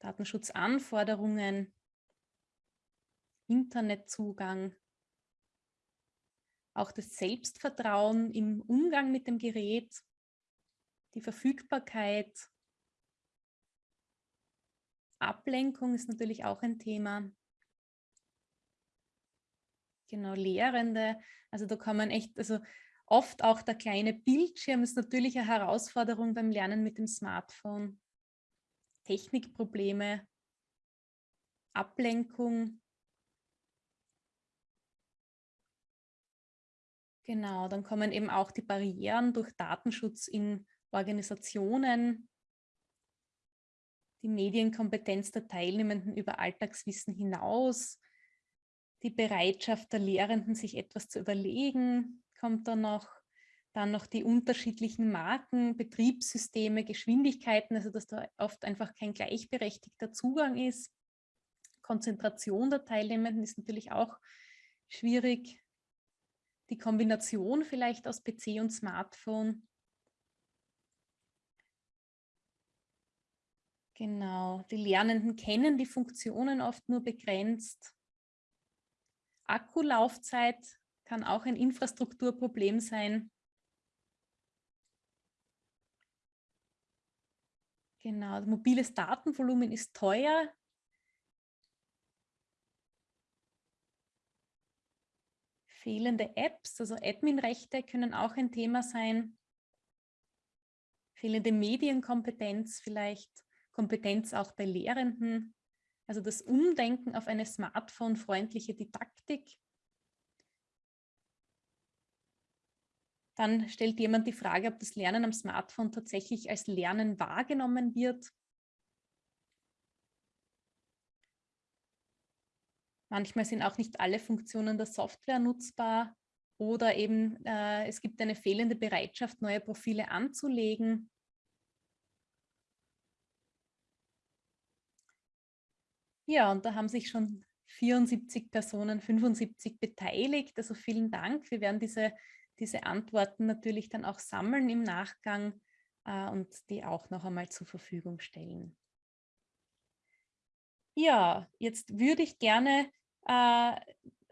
Datenschutzanforderungen, Internetzugang, auch das Selbstvertrauen im Umgang mit dem Gerät, die Verfügbarkeit, Ablenkung ist natürlich auch ein Thema. Genau, Lehrende, also da kann man echt, also oft auch der kleine Bildschirm ist natürlich eine Herausforderung beim Lernen mit dem Smartphone. Technikprobleme, Ablenkung, Genau, dann kommen eben auch die Barrieren durch Datenschutz in Organisationen, die Medienkompetenz der Teilnehmenden über Alltagswissen hinaus, die Bereitschaft der Lehrenden, sich etwas zu überlegen, kommt dann noch, dann noch die unterschiedlichen Marken, Betriebssysteme, Geschwindigkeiten, also dass da oft einfach kein gleichberechtigter Zugang ist. Konzentration der Teilnehmenden ist natürlich auch schwierig die Kombination vielleicht aus PC und Smartphone. Genau, die Lernenden kennen die Funktionen oft nur begrenzt. Akkulaufzeit kann auch ein Infrastrukturproblem sein. Genau, mobiles Datenvolumen ist teuer. Fehlende Apps, also Adminrechte können auch ein Thema sein. Fehlende Medienkompetenz vielleicht, Kompetenz auch bei Lehrenden. Also das Umdenken auf eine smartphone-freundliche Didaktik. Dann stellt jemand die Frage, ob das Lernen am Smartphone tatsächlich als Lernen wahrgenommen wird. Manchmal sind auch nicht alle Funktionen der Software nutzbar oder eben äh, es gibt eine fehlende Bereitschaft, neue Profile anzulegen. Ja, und da haben sich schon 74 Personen, 75 beteiligt. Also vielen Dank. Wir werden diese, diese Antworten natürlich dann auch sammeln im Nachgang äh, und die auch noch einmal zur Verfügung stellen. Ja, jetzt würde ich gerne äh,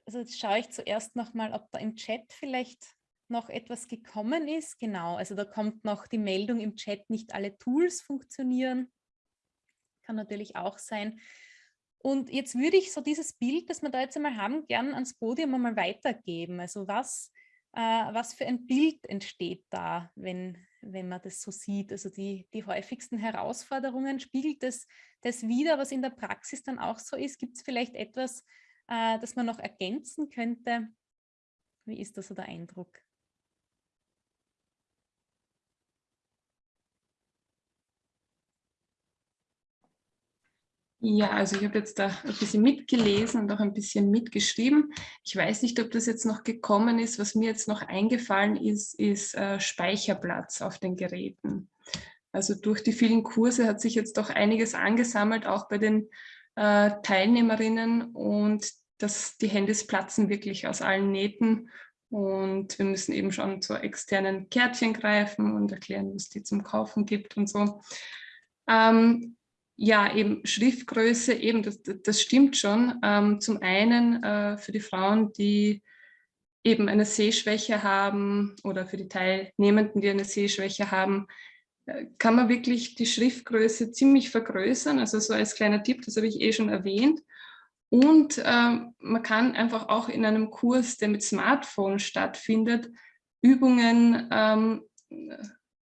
also jetzt schaue ich zuerst noch mal, ob da im Chat vielleicht noch etwas gekommen ist. Genau, also da kommt noch die Meldung im Chat, nicht alle Tools funktionieren. Kann natürlich auch sein. Und jetzt würde ich so dieses Bild, das wir da jetzt einmal haben, gern ans Podium einmal weitergeben. Also was, was für ein Bild entsteht da, wenn, wenn man das so sieht? Also die, die häufigsten Herausforderungen, spiegelt das, das wieder, was in der Praxis dann auch so ist? Gibt es vielleicht etwas, äh, das man noch ergänzen könnte? Wie ist da so der Eindruck? Ja, also ich habe jetzt da ein bisschen mitgelesen und auch ein bisschen mitgeschrieben. Ich weiß nicht, ob das jetzt noch gekommen ist. Was mir jetzt noch eingefallen ist, ist äh, Speicherplatz auf den Geräten. Also durch die vielen Kurse hat sich jetzt doch einiges angesammelt, auch bei den äh, Teilnehmerinnen und dass die Handys platzen wirklich aus allen Nähten und wir müssen eben schon zu externen Kärtchen greifen und erklären, was die zum Kaufen gibt und so. Ähm, ja, eben Schriftgröße, eben das, das stimmt schon. Ähm, zum einen äh, für die Frauen, die eben eine Sehschwäche haben oder für die Teilnehmenden, die eine Sehschwäche haben, äh, kann man wirklich die Schriftgröße ziemlich vergrößern. Also so als kleiner Tipp, das habe ich eh schon erwähnt. Und äh, man kann einfach auch in einem Kurs, der mit Smartphone stattfindet, Übungen ähm,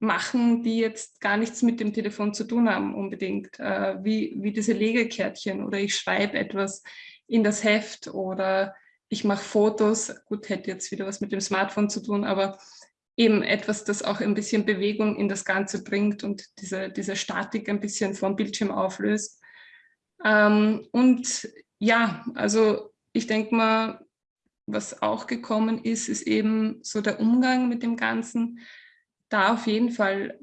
machen, die jetzt gar nichts mit dem Telefon zu tun haben unbedingt, äh, wie, wie diese Legekärtchen oder ich schreibe etwas in das Heft oder ich mache Fotos, gut, hätte jetzt wieder was mit dem Smartphone zu tun, aber eben etwas, das auch ein bisschen Bewegung in das Ganze bringt und diese, diese Statik ein bisschen vom Bildschirm auflöst. Ähm, und ja, also ich denke mal, was auch gekommen ist, ist eben so der Umgang mit dem Ganzen da auf jeden Fall,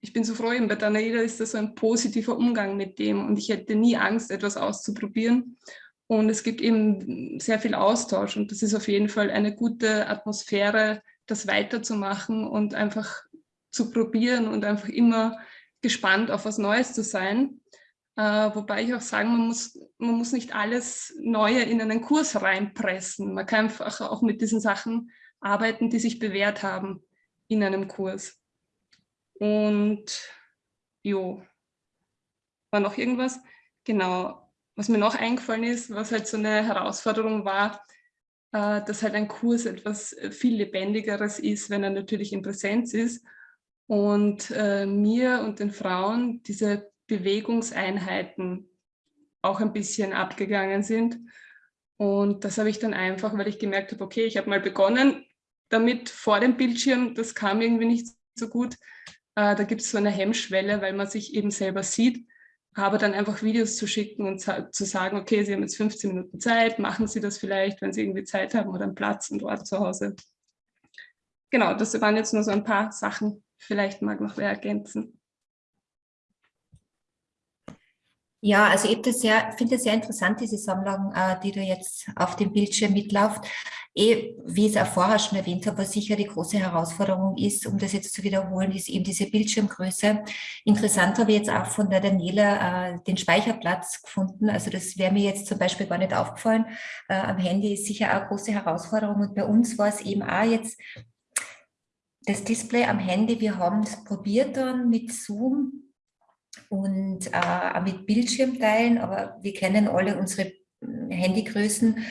ich bin so froh, bei Danaida ist das so ein positiver Umgang mit dem und ich hätte nie Angst, etwas auszuprobieren. Und es gibt eben sehr viel Austausch und das ist auf jeden Fall eine gute Atmosphäre, das weiterzumachen und einfach zu probieren und einfach immer gespannt auf was Neues zu sein. Äh, wobei ich auch sagen, man muss, man muss nicht alles Neue in einen Kurs reinpressen. Man kann einfach auch mit diesen Sachen arbeiten, die sich bewährt haben in einem Kurs. Und jo, war noch irgendwas? Genau, was mir noch eingefallen ist, was halt so eine Herausforderung war, äh, dass halt ein Kurs etwas äh, viel lebendigeres ist, wenn er natürlich in Präsenz ist. Und äh, mir und den Frauen diese Bewegungseinheiten auch ein bisschen abgegangen sind. Und das habe ich dann einfach, weil ich gemerkt habe, okay, ich habe mal begonnen, damit vor dem Bildschirm, das kam irgendwie nicht so gut. Äh, da gibt es so eine Hemmschwelle, weil man sich eben selber sieht, aber dann einfach Videos zu schicken und zu sagen, okay, Sie haben jetzt 15 Minuten Zeit, machen Sie das vielleicht, wenn Sie irgendwie Zeit haben oder einen Platz und Ort zu Hause. Genau, das waren jetzt nur so ein paar Sachen. Vielleicht mag noch wer ergänzen. Ja, also ich finde es sehr interessant, diese Sammlung, äh, die da jetzt auf dem Bildschirm mitläuft. Eh, wie ich es auch vorher schon erwähnt habe, was sicher die große Herausforderung ist, um das jetzt zu wiederholen, ist eben diese Bildschirmgröße. Interessant habe ich jetzt auch von der Daniela äh, den Speicherplatz gefunden. Also das wäre mir jetzt zum Beispiel gar nicht aufgefallen. Äh, am Handy ist sicher auch eine große Herausforderung. Und bei uns war es eben auch jetzt das Display am Handy. Wir haben es probiert dann mit Zoom und äh, mit Bildschirmteilen, aber wir kennen alle unsere hm, Handygrößen,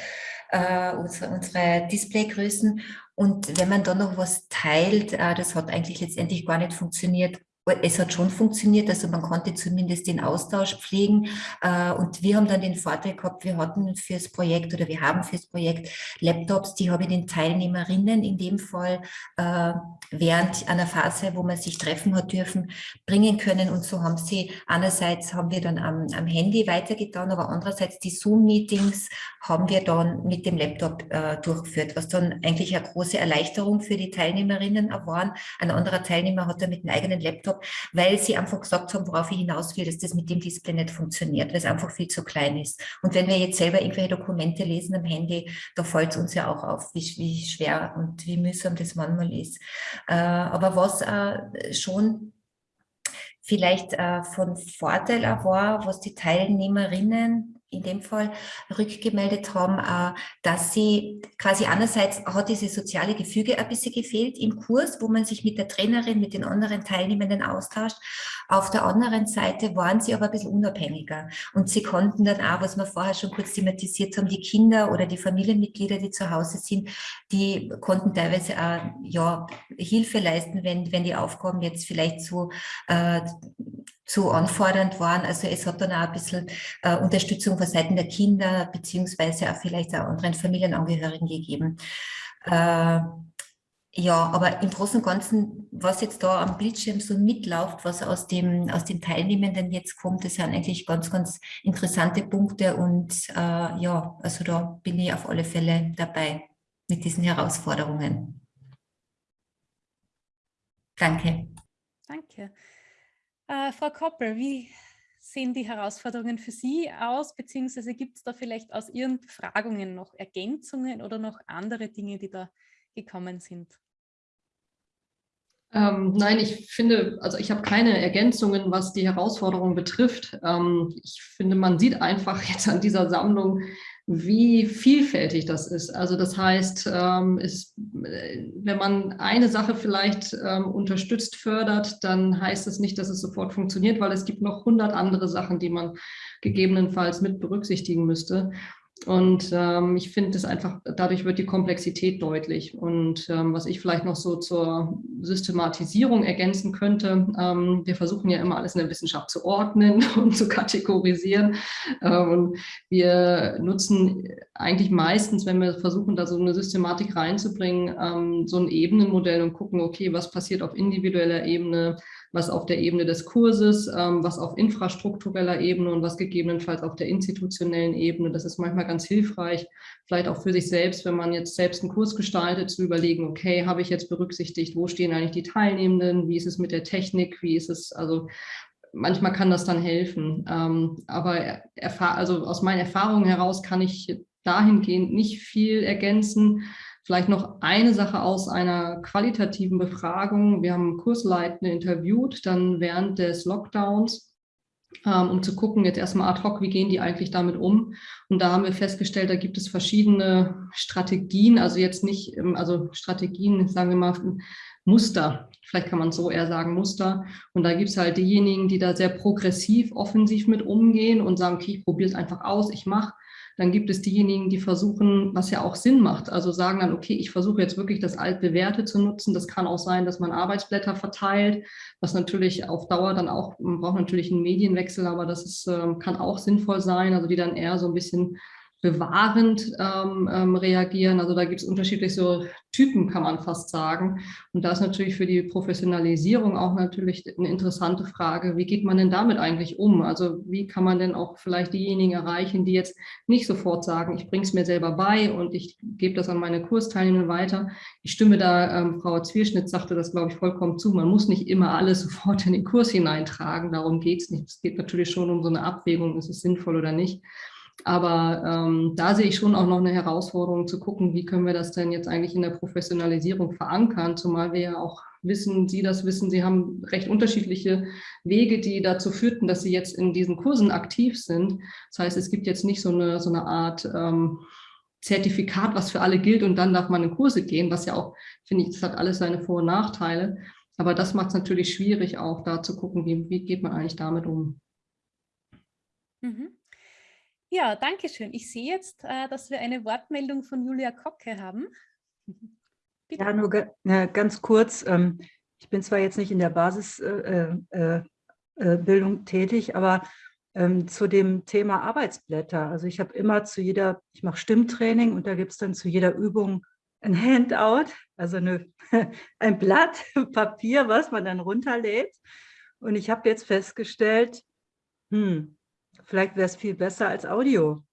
äh, unsere, unsere Displaygrößen. Und wenn man dann noch was teilt, äh, das hat eigentlich letztendlich gar nicht funktioniert, es hat schon funktioniert, also man konnte zumindest den Austausch pflegen äh, und wir haben dann den Vorteil gehabt, wir hatten fürs Projekt oder wir haben fürs Projekt Laptops, die habe ich den Teilnehmerinnen in dem Fall äh, während einer Phase, wo man sich treffen hat dürfen, bringen können und so haben sie, einerseits haben wir dann am, am Handy weitergetan, aber andererseits die Zoom-Meetings haben wir dann mit dem Laptop äh, durchgeführt, was dann eigentlich eine große Erleichterung für die Teilnehmerinnen war. Ein anderer Teilnehmer hat dann mit einem eigenen Laptop weil sie einfach gesagt haben, worauf ich hinaus will, dass das mit dem Display nicht funktioniert, weil es einfach viel zu klein ist. Und wenn wir jetzt selber irgendwelche Dokumente lesen am Handy, da fällt es uns ja auch auf, wie, wie schwer und wie mühsam das manchmal ist. Äh, aber was äh, schon vielleicht äh, von Vorteil war, was die Teilnehmerinnen in dem Fall rückgemeldet haben, äh, dass sie quasi einerseits hat diese soziale Gefüge ein bisschen gefehlt im Kurs, wo man sich mit der Trainerin, mit den anderen Teilnehmenden austauscht. Auf der anderen Seite waren sie aber ein bisschen unabhängiger und sie konnten dann auch, was wir vorher schon kurz thematisiert haben, die Kinder oder die Familienmitglieder, die zu Hause sind, die konnten teilweise auch ja, Hilfe leisten, wenn, wenn die Aufgaben jetzt vielleicht so äh, zu anfordernd waren. Also es hat dann auch ein bisschen äh, Unterstützung von Seiten der Kinder beziehungsweise auch vielleicht auch anderen Familienangehörigen gegeben. Äh, ja, aber im Großen und Ganzen, was jetzt da am Bildschirm so mitläuft, was aus, dem, aus den Teilnehmenden jetzt kommt, das sind eigentlich ganz, ganz interessante Punkte und äh, ja, also da bin ich auf alle Fälle dabei mit diesen Herausforderungen. Danke. Danke. Äh, Frau Koppel, wie sehen die Herausforderungen für Sie aus, beziehungsweise gibt es da vielleicht aus Ihren Befragungen noch Ergänzungen oder noch andere Dinge, die da gekommen sind? Ähm, nein, ich finde, also ich habe keine Ergänzungen, was die Herausforderung betrifft. Ähm, ich finde, man sieht einfach jetzt an dieser Sammlung, wie vielfältig das ist. Also das heißt, ähm, ist, wenn man eine Sache vielleicht ähm, unterstützt, fördert, dann heißt es nicht, dass es sofort funktioniert, weil es gibt noch hundert andere Sachen, die man gegebenenfalls mit berücksichtigen müsste. Und ähm, ich finde es einfach, dadurch wird die Komplexität deutlich. Und ähm, was ich vielleicht noch so zur Systematisierung ergänzen könnte, ähm, wir versuchen ja immer alles in der Wissenschaft zu ordnen und zu kategorisieren. Ähm, und wir nutzen eigentlich meistens, wenn wir versuchen, da so eine Systematik reinzubringen, ähm, so ein Ebenenmodell und gucken, okay, was passiert auf individueller Ebene, was auf der Ebene des Kurses, ähm, was auf infrastruktureller Ebene und was gegebenenfalls auf der institutionellen Ebene. Das ist manchmal ganz hilfreich, vielleicht auch für sich selbst, wenn man jetzt selbst einen Kurs gestaltet, zu überlegen, okay, habe ich jetzt berücksichtigt, wo stehen eigentlich die Teilnehmenden, wie ist es mit der Technik, wie ist es, also manchmal kann das dann helfen. Ähm, aber also aus meinen Erfahrungen heraus kann ich dahingehend nicht viel ergänzen. Vielleicht noch eine Sache aus einer qualitativen Befragung. Wir haben Kursleitende interviewt, dann während des Lockdowns, ähm, um zu gucken, jetzt erstmal ad hoc, wie gehen die eigentlich damit um? Und da haben wir festgestellt, da gibt es verschiedene Strategien, also jetzt nicht, ähm, also Strategien, sagen wir mal, Muster, vielleicht kann man so eher sagen, Muster. Und da gibt es halt diejenigen, die da sehr progressiv, offensiv mit umgehen und sagen, okay, ich probiere es einfach aus, ich mache. Dann gibt es diejenigen, die versuchen, was ja auch Sinn macht, also sagen dann, okay, ich versuche jetzt wirklich das altbewährte zu nutzen. Das kann auch sein, dass man Arbeitsblätter verteilt, was natürlich auf Dauer dann auch, man braucht natürlich einen Medienwechsel, aber das ist, ähm, kann auch sinnvoll sein, also die dann eher so ein bisschen bewahrend ähm, ähm, reagieren. Also da gibt es unterschiedliche so Typen, kann man fast sagen. Und da ist natürlich für die Professionalisierung auch natürlich eine interessante Frage, wie geht man denn damit eigentlich um? Also wie kann man denn auch vielleicht diejenigen erreichen, die jetzt nicht sofort sagen, ich bringe es mir selber bei und ich gebe das an meine Kursteilnehmer weiter. Ich stimme da, ähm, Frau Zwierschnitt sagte das, glaube ich, vollkommen zu. Man muss nicht immer alles sofort in den Kurs hineintragen, darum geht es nicht. Es geht natürlich schon um so eine Abwägung, ist es sinnvoll oder nicht. Aber ähm, da sehe ich schon auch noch eine Herausforderung zu gucken, wie können wir das denn jetzt eigentlich in der Professionalisierung verankern, zumal wir ja auch wissen, Sie das wissen, Sie haben recht unterschiedliche Wege, die dazu führten, dass Sie jetzt in diesen Kursen aktiv sind. Das heißt, es gibt jetzt nicht so eine, so eine Art ähm, Zertifikat, was für alle gilt und dann darf man in Kurse gehen, was ja auch, finde ich, das hat alles seine Vor- und Nachteile. Aber das macht es natürlich schwierig auch, da zu gucken, wie, wie geht man eigentlich damit um. Mhm. Ja, danke schön. Ich sehe jetzt, äh, dass wir eine Wortmeldung von Julia Kocke haben. Bitte. Ja, nur ganz kurz. Ähm, ich bin zwar jetzt nicht in der Basisbildung äh, äh, tätig, aber ähm, zu dem Thema Arbeitsblätter. Also ich habe immer zu jeder, ich mache Stimmtraining und da gibt es dann zu jeder Übung ein Handout, also eine, ein Blatt Papier, was man dann runterlädt. Und ich habe jetzt festgestellt, hm, vielleicht wäre es viel besser als Audio.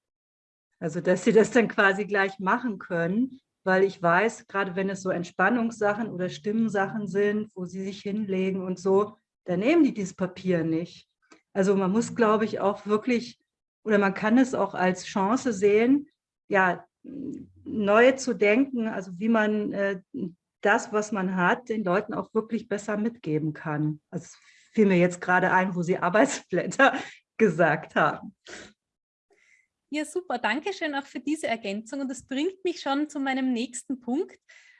Also, dass sie das dann quasi gleich machen können, weil ich weiß, gerade wenn es so Entspannungssachen oder Stimmensachen sind, wo sie sich hinlegen und so, dann nehmen die dieses Papier nicht. Also man muss, glaube ich, auch wirklich, oder man kann es auch als Chance sehen, ja, neu zu denken, also wie man äh, das, was man hat, den Leuten auch wirklich besser mitgeben kann. Also fiel mir jetzt gerade ein, wo Sie Arbeitsblätter gesagt haben. Ja, super. Dankeschön auch für diese Ergänzung. Und das bringt mich schon zu meinem nächsten Punkt.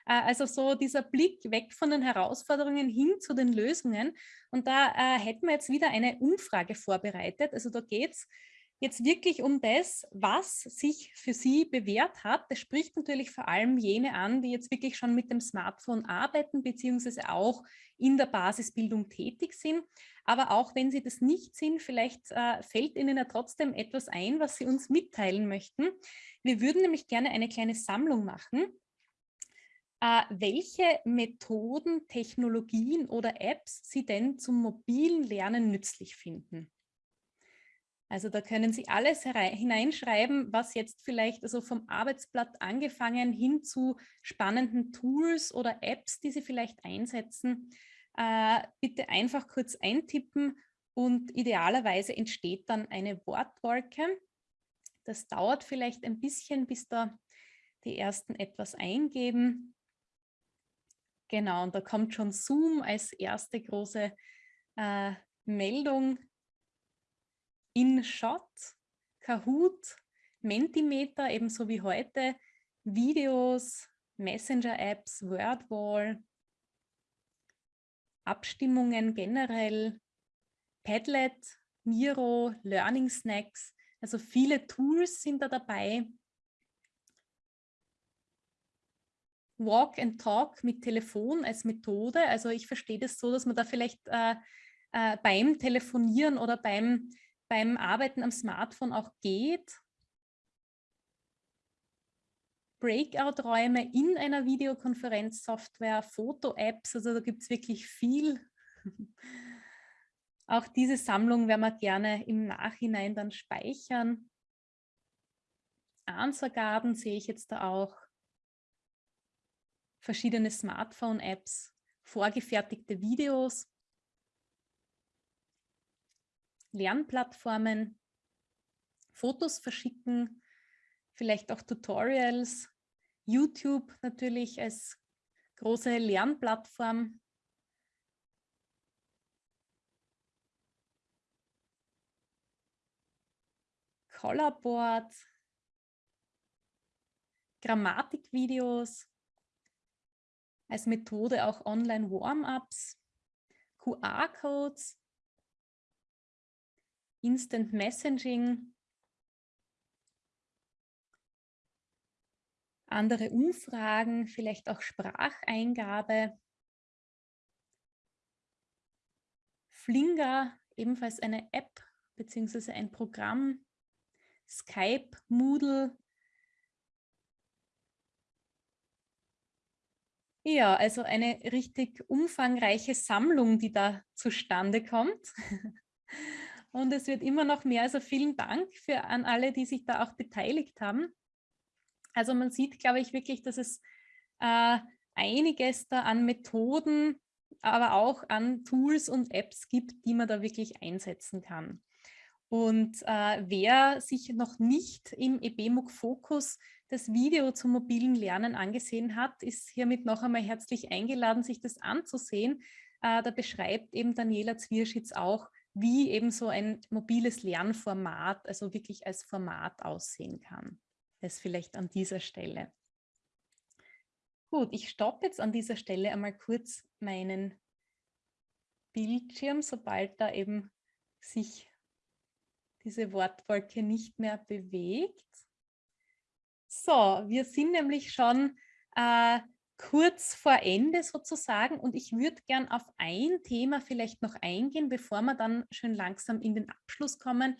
Äh, also so dieser Blick weg von den Herausforderungen hin zu den Lösungen. Und da äh, hätten wir jetzt wieder eine Umfrage vorbereitet. Also da geht es jetzt wirklich um das, was sich für Sie bewährt hat. Das spricht natürlich vor allem jene an, die jetzt wirklich schon mit dem Smartphone arbeiten, beziehungsweise auch in der Basisbildung tätig sind. Aber auch wenn Sie das nicht sind, vielleicht äh, fällt Ihnen ja trotzdem etwas ein, was Sie uns mitteilen möchten. Wir würden nämlich gerne eine kleine Sammlung machen. Äh, welche Methoden, Technologien oder Apps Sie denn zum mobilen Lernen nützlich finden. Also da können Sie alles hineinschreiben, was jetzt vielleicht also vom Arbeitsblatt angefangen hin zu spannenden Tools oder Apps, die Sie vielleicht einsetzen. Äh, bitte einfach kurz eintippen und idealerweise entsteht dann eine Wortwolke. Das dauert vielleicht ein bisschen, bis da die ersten etwas eingeben. Genau, und da kommt schon Zoom als erste große äh, Meldung InShot, Kahoot, Mentimeter, ebenso wie heute, Videos, Messenger-Apps, Wordwall, Abstimmungen generell, Padlet, Miro, Learning Snacks. Also viele Tools sind da dabei. Walk and Talk mit Telefon als Methode. Also ich verstehe das so, dass man da vielleicht äh, äh, beim Telefonieren oder beim, beim Arbeiten am Smartphone auch geht. Breakout-Räume in einer Videokonferenzsoftware, Foto-Apps, also da gibt es wirklich viel. Auch diese Sammlung werden wir gerne im Nachhinein dann speichern. Answer Garden sehe ich jetzt da auch. Verschiedene Smartphone-Apps, vorgefertigte Videos, Lernplattformen, Fotos verschicken, vielleicht auch Tutorials, YouTube natürlich als große Lernplattform. Colorboard, Grammatikvideos, als Methode auch Online-Warm-Ups, QR-Codes, Instant Messaging, andere Umfragen, vielleicht auch Spracheingabe. Flinger, ebenfalls eine App bzw. ein Programm. Skype, Moodle. Ja, also eine richtig umfangreiche Sammlung, die da zustande kommt. Und es wird immer noch mehr. Also vielen Dank für an alle, die sich da auch beteiligt haben. Also man sieht, glaube ich, wirklich, dass es äh, einiges da an Methoden, aber auch an Tools und Apps gibt, die man da wirklich einsetzen kann. Und äh, wer sich noch nicht im EBMUG Fokus das Video zum mobilen Lernen angesehen hat, ist hiermit noch einmal herzlich eingeladen, sich das anzusehen. Äh, da beschreibt eben Daniela Zwierschitz auch, wie eben so ein mobiles Lernformat, also wirklich als Format aussehen kann. Das vielleicht an dieser Stelle. Gut, ich stoppe jetzt an dieser Stelle einmal kurz meinen Bildschirm, sobald da eben sich diese Wortwolke nicht mehr bewegt. So, wir sind nämlich schon äh, kurz vor Ende sozusagen und ich würde gern auf ein Thema vielleicht noch eingehen, bevor wir dann schön langsam in den Abschluss kommen.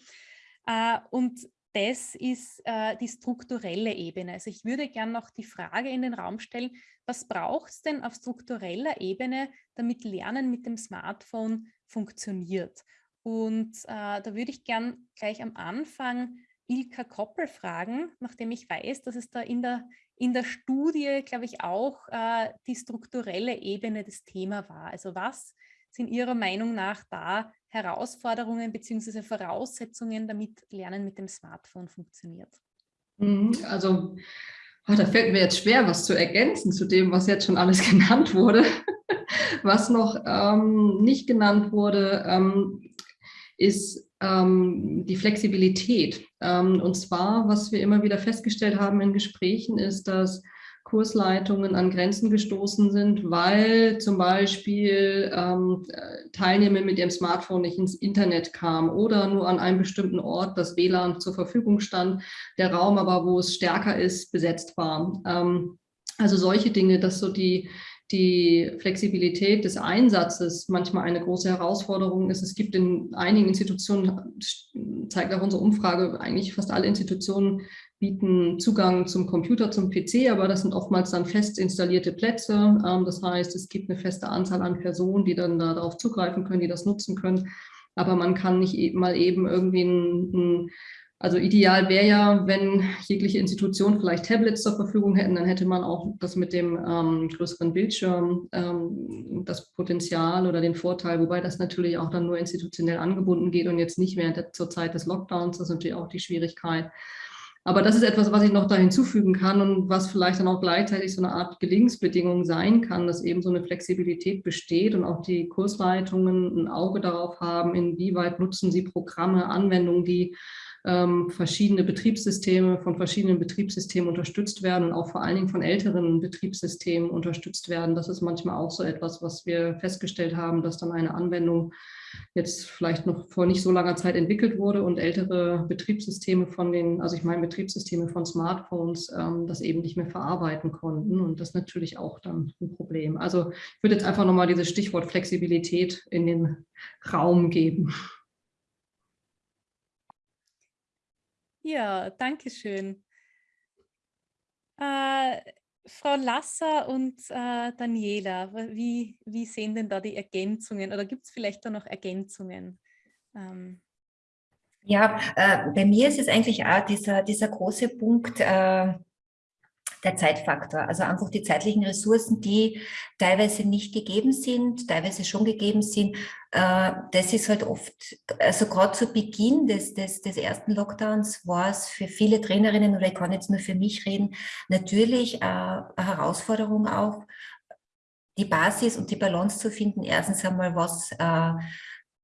Äh, und das ist äh, die strukturelle Ebene. Also ich würde gerne noch die Frage in den Raum stellen, was braucht es denn auf struktureller Ebene, damit Lernen mit dem Smartphone funktioniert? Und äh, da würde ich gern gleich am Anfang Ilka Koppel fragen, nachdem ich weiß, dass es da in der, in der Studie, glaube ich, auch äh, die strukturelle Ebene des Thema war. Also was sind Ihrer Meinung nach da Herausforderungen bzw. Voraussetzungen, damit Lernen mit dem Smartphone funktioniert? Mhm, also oh, da fällt mir jetzt schwer, was zu ergänzen zu dem, was jetzt schon alles genannt wurde. was noch ähm, nicht genannt wurde, ähm, ist die Flexibilität. Ähm, und zwar, was wir immer wieder festgestellt haben in Gesprächen, ist, dass Kursleitungen an Grenzen gestoßen sind, weil zum Beispiel ähm, Teilnehmer mit ihrem Smartphone nicht ins Internet kamen oder nur an einem bestimmten Ort das WLAN zur Verfügung stand, der Raum aber, wo es stärker ist, besetzt war. Ähm, also solche Dinge, dass so die, die Flexibilität des Einsatzes manchmal eine große Herausforderung ist. Es gibt in einigen Institutionen, zeigt auch unsere Umfrage, eigentlich fast alle Institutionen bieten Zugang zum Computer, zum PC, aber das sind oftmals dann fest installierte Plätze. Ähm, das heißt, es gibt eine feste Anzahl an Personen, die dann darauf zugreifen können, die das nutzen können. Aber man kann nicht e-, mal eben irgendwie ein, ein also ideal wäre ja, wenn jegliche Institutionen vielleicht Tablets zur Verfügung hätten, dann hätte man auch das mit dem ähm, größeren Bildschirm, ähm, das Potenzial oder den Vorteil, wobei das natürlich auch dann nur institutionell angebunden geht und jetzt nicht mehr zur Zeit des Lockdowns, das ist natürlich auch die Schwierigkeit. Aber das ist etwas, was ich noch da hinzufügen kann und was vielleicht dann auch gleichzeitig so eine Art Gelingensbedingung sein kann, dass eben so eine Flexibilität besteht und auch die Kursleitungen ein Auge darauf haben, inwieweit nutzen sie Programme, Anwendungen, die ähm, verschiedene Betriebssysteme von verschiedenen Betriebssystemen unterstützt werden und auch vor allen Dingen von älteren Betriebssystemen unterstützt werden. Das ist manchmal auch so etwas, was wir festgestellt haben, dass dann eine Anwendung jetzt vielleicht noch vor nicht so langer Zeit entwickelt wurde und ältere Betriebssysteme von den, also ich meine Betriebssysteme von Smartphones, ähm, das eben nicht mehr verarbeiten konnten und das natürlich auch dann ein Problem. Also ich würde jetzt einfach nochmal dieses Stichwort Flexibilität in den Raum geben. Ja, danke schön. Äh, Frau Lasser und äh, Daniela, wie, wie sehen denn da die Ergänzungen oder gibt es vielleicht da noch Ergänzungen? Ähm. Ja, äh, bei mir ist es eigentlich auch dieser, dieser große Punkt, äh, der Zeitfaktor. Also einfach die zeitlichen Ressourcen, die teilweise nicht gegeben sind, teilweise schon gegeben sind. Äh, das ist halt oft, also gerade zu Beginn des, des, des ersten Lockdowns war es für viele Trainerinnen, oder ich kann jetzt nur für mich reden, natürlich äh, eine Herausforderung auch, die Basis und die Balance zu finden. Erstens einmal, was äh,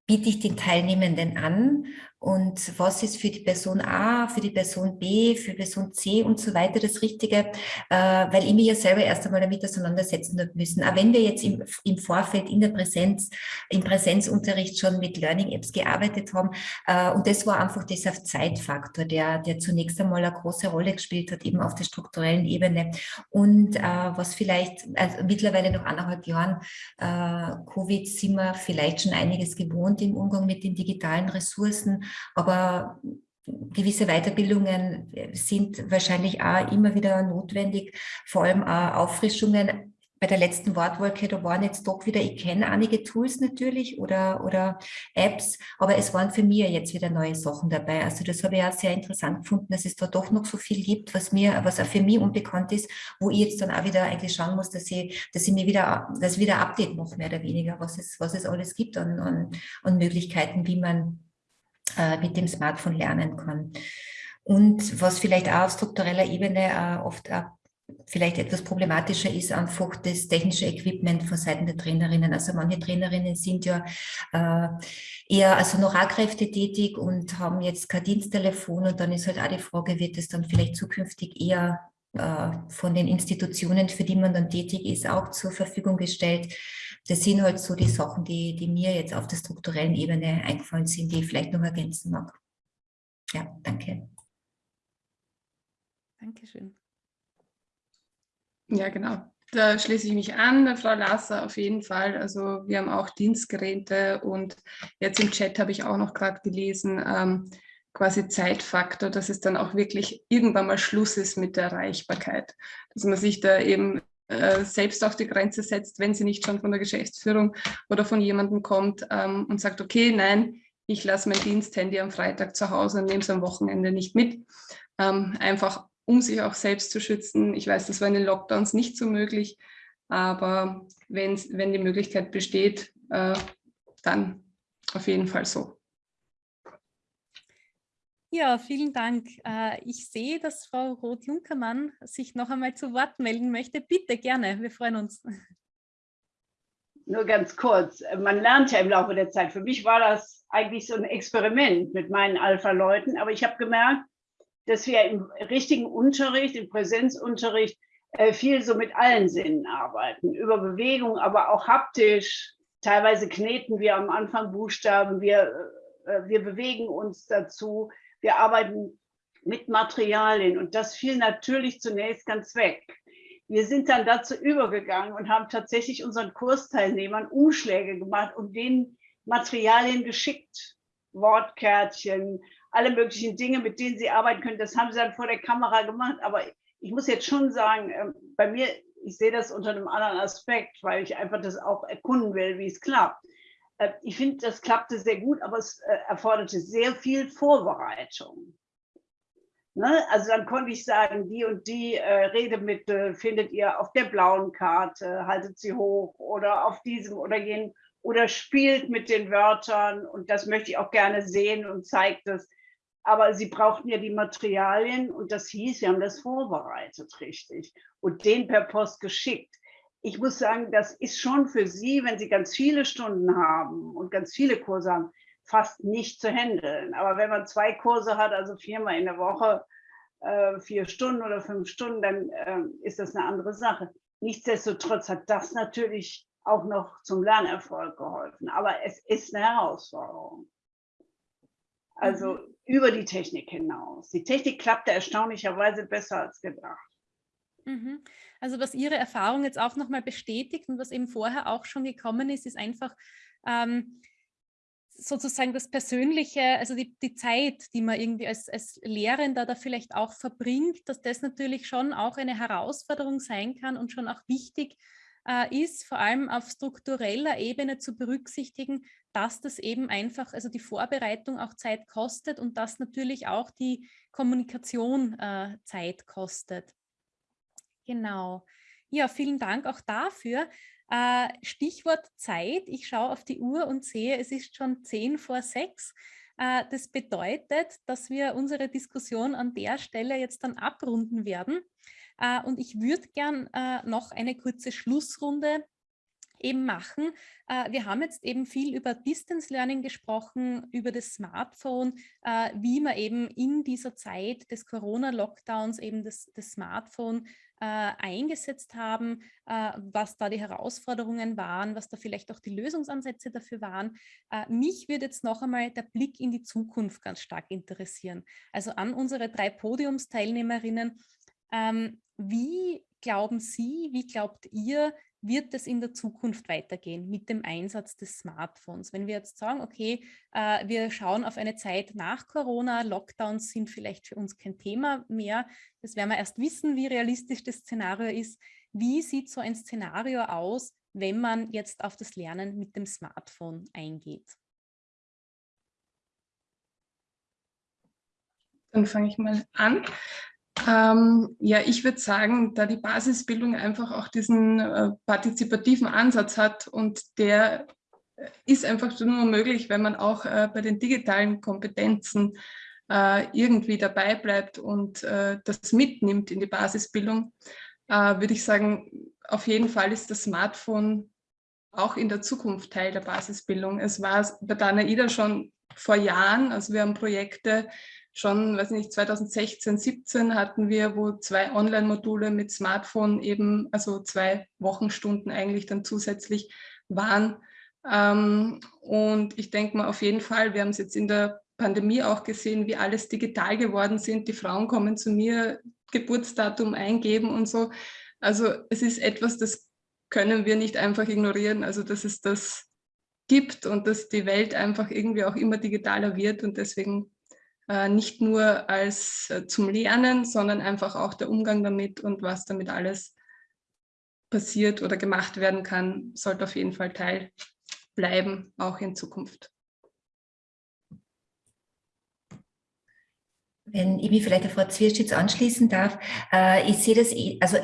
biete ich den Teilnehmenden an und was ist für die Person A, für die Person B, für Person C und so weiter das Richtige, äh, weil ich mich ja selber erst einmal damit auseinandersetzen müssen. Aber wenn wir jetzt im, im Vorfeld in der Präsenz, im Präsenzunterricht schon mit Learning Apps gearbeitet haben äh, und das war einfach dieser Zeitfaktor, der, der zunächst einmal eine große Rolle gespielt hat, eben auf der strukturellen Ebene. Und äh, was vielleicht also mittlerweile nach anderthalb Jahren äh, Covid sind wir vielleicht schon einiges gewohnt im Umgang mit den digitalen Ressourcen, aber gewisse Weiterbildungen sind wahrscheinlich auch immer wieder notwendig, vor allem auch Auffrischungen. Bei der letzten Wortwolke, da waren jetzt doch wieder, ich kenne einige Tools natürlich oder, oder Apps, aber es waren für mich jetzt wieder neue Sachen dabei. Also das habe ich auch sehr interessant gefunden, dass es da doch noch so viel gibt, was mir, was auch für mich unbekannt ist, wo ich jetzt dann auch wieder eigentlich schauen muss, dass ich, dass ich mir wieder, dass wieder Update mache, mehr oder weniger, was es, was es alles gibt an, an, an Möglichkeiten, wie man äh, mit dem Smartphone lernen kann. Und was vielleicht auch auf struktureller Ebene äh, oft auch vielleicht etwas problematischer ist einfach das technische Equipment von Seiten der Trainerinnen. Also manche Trainerinnen sind ja äh, eher also noch tätig und haben jetzt kein Diensttelefon und dann ist halt auch die Frage, wird es dann vielleicht zukünftig eher äh, von den Institutionen, für die man dann tätig ist, auch zur Verfügung gestellt. Das sind halt so die Sachen, die, die mir jetzt auf der strukturellen Ebene eingefallen sind, die ich vielleicht noch ergänzen mag. Ja, danke. Dankeschön. Ja, genau. Da schließe ich mich an, Frau Lasser, auf jeden Fall. Also wir haben auch Dienstgeräte und jetzt im Chat habe ich auch noch gerade gelesen, ähm, quasi Zeitfaktor, dass es dann auch wirklich irgendwann mal Schluss ist mit der Erreichbarkeit. Dass man sich da eben äh, selbst auf die Grenze setzt, wenn sie nicht schon von der Geschäftsführung oder von jemandem kommt ähm, und sagt, okay, nein, ich lasse mein Diensthandy am Freitag zu Hause und nehme es am Wochenende nicht mit. Ähm, einfach um sich auch selbst zu schützen. Ich weiß, das war in den Lockdowns nicht so möglich, aber wenn die Möglichkeit besteht, äh, dann auf jeden Fall so. Ja, vielen Dank. Äh, ich sehe, dass Frau Roth-Junkermann sich noch einmal zu Wort melden möchte. Bitte, gerne, wir freuen uns. Nur ganz kurz, man lernt ja im Laufe der Zeit. Für mich war das eigentlich so ein Experiment mit meinen Alpha-Leuten, aber ich habe gemerkt, dass wir im richtigen Unterricht, im Präsenzunterricht, äh, viel so mit allen Sinnen arbeiten, über Bewegung, aber auch haptisch. Teilweise kneten wir am Anfang Buchstaben, wir, äh, wir bewegen uns dazu wir arbeiten mit Materialien und das fiel natürlich zunächst ganz weg. Wir sind dann dazu übergegangen und haben tatsächlich unseren Kursteilnehmern Umschläge gemacht und denen Materialien geschickt. Wortkärtchen, alle möglichen Dinge, mit denen sie arbeiten können. Das haben sie dann vor der Kamera gemacht. Aber ich muss jetzt schon sagen, ähm, bei mir, ich sehe das unter einem anderen Aspekt, weil ich einfach das auch erkunden will, wie es klappt. Äh, ich finde, das klappte sehr gut, aber es äh, erforderte sehr viel Vorbereitung. Ne? Also dann konnte ich sagen, die und die äh, Redemittel findet ihr auf der blauen Karte, haltet sie hoch oder auf diesem oder jenem oder spielt mit den Wörtern und das möchte ich auch gerne sehen und zeigt es. aber sie brauchten ja die Materialien und das hieß, sie haben das vorbereitet, richtig, und den per Post geschickt. Ich muss sagen, das ist schon für Sie, wenn Sie ganz viele Stunden haben und ganz viele Kurse haben, fast nicht zu handeln. Aber wenn man zwei Kurse hat, also viermal in der Woche, äh, vier Stunden oder fünf Stunden, dann äh, ist das eine andere Sache. Nichtsdestotrotz hat das natürlich auch noch zum Lernerfolg geholfen. Aber es ist eine Herausforderung. Also mhm. über die Technik hinaus. Die Technik klappte erstaunlicherweise besser als gedacht. Mhm. Also was Ihre Erfahrung jetzt auch nochmal bestätigt und was eben vorher auch schon gekommen ist, ist einfach ähm, sozusagen das Persönliche, also die, die Zeit, die man irgendwie als, als Lehrender da vielleicht auch verbringt, dass das natürlich schon auch eine Herausforderung sein kann und schon auch wichtig äh, ist, vor allem auf struktureller Ebene zu berücksichtigen, dass das eben einfach, also die Vorbereitung auch Zeit kostet und dass natürlich auch die Kommunikation äh, Zeit kostet. Genau. Ja, vielen Dank auch dafür. Äh, Stichwort Zeit. Ich schaue auf die Uhr und sehe, es ist schon zehn vor sechs. Äh, das bedeutet, dass wir unsere Diskussion an der Stelle jetzt dann abrunden werden. Äh, und ich würde gern noch eine kurze Schlussrunde eben machen. Wir haben jetzt eben viel über Distance Learning gesprochen, über das Smartphone, wie man eben in dieser Zeit des Corona-Lockdowns eben das, das Smartphone äh, eingesetzt haben, was da die Herausforderungen waren, was da vielleicht auch die Lösungsansätze dafür waren. Mich würde jetzt noch einmal der Blick in die Zukunft ganz stark interessieren. Also an unsere drei Podiumsteilnehmerinnen. Ähm, wie glauben Sie, wie glaubt ihr, wird es in der Zukunft weitergehen mit dem Einsatz des Smartphones? Wenn wir jetzt sagen, okay, äh, wir schauen auf eine Zeit nach Corona, Lockdowns sind vielleicht für uns kein Thema mehr, das werden wir erst wissen, wie realistisch das Szenario ist. Wie sieht so ein Szenario aus, wenn man jetzt auf das Lernen mit dem Smartphone eingeht? Dann fange ich mal an. Ähm, ja, ich würde sagen, da die Basisbildung einfach auch diesen äh, partizipativen Ansatz hat und der äh, ist einfach nur möglich, wenn man auch äh, bei den digitalen Kompetenzen äh, irgendwie dabei bleibt und äh, das mitnimmt in die Basisbildung, äh, würde ich sagen, auf jeden Fall ist das Smartphone auch in der Zukunft Teil der Basisbildung. Es war bei Dana Ida schon vor Jahren, also wir haben Projekte schon, weiß nicht, 2016, 17 hatten wir, wo zwei Online-Module mit Smartphone eben, also zwei Wochenstunden eigentlich dann zusätzlich waren. Ähm, und ich denke mal auf jeden Fall, wir haben es jetzt in der Pandemie auch gesehen, wie alles digital geworden sind. Die Frauen kommen zu mir, Geburtsdatum eingeben und so. Also es ist etwas, das können wir nicht einfach ignorieren. Also dass es das gibt und dass die Welt einfach irgendwie auch immer digitaler wird und deswegen nicht nur als äh, zum Lernen, sondern einfach auch der Umgang damit und was damit alles passiert oder gemacht werden kann, sollte auf jeden Fall Teil bleiben, auch in Zukunft. Wenn ich mich vielleicht der Frau Zwirschitz anschließen darf, äh, ich sehe das, eh, also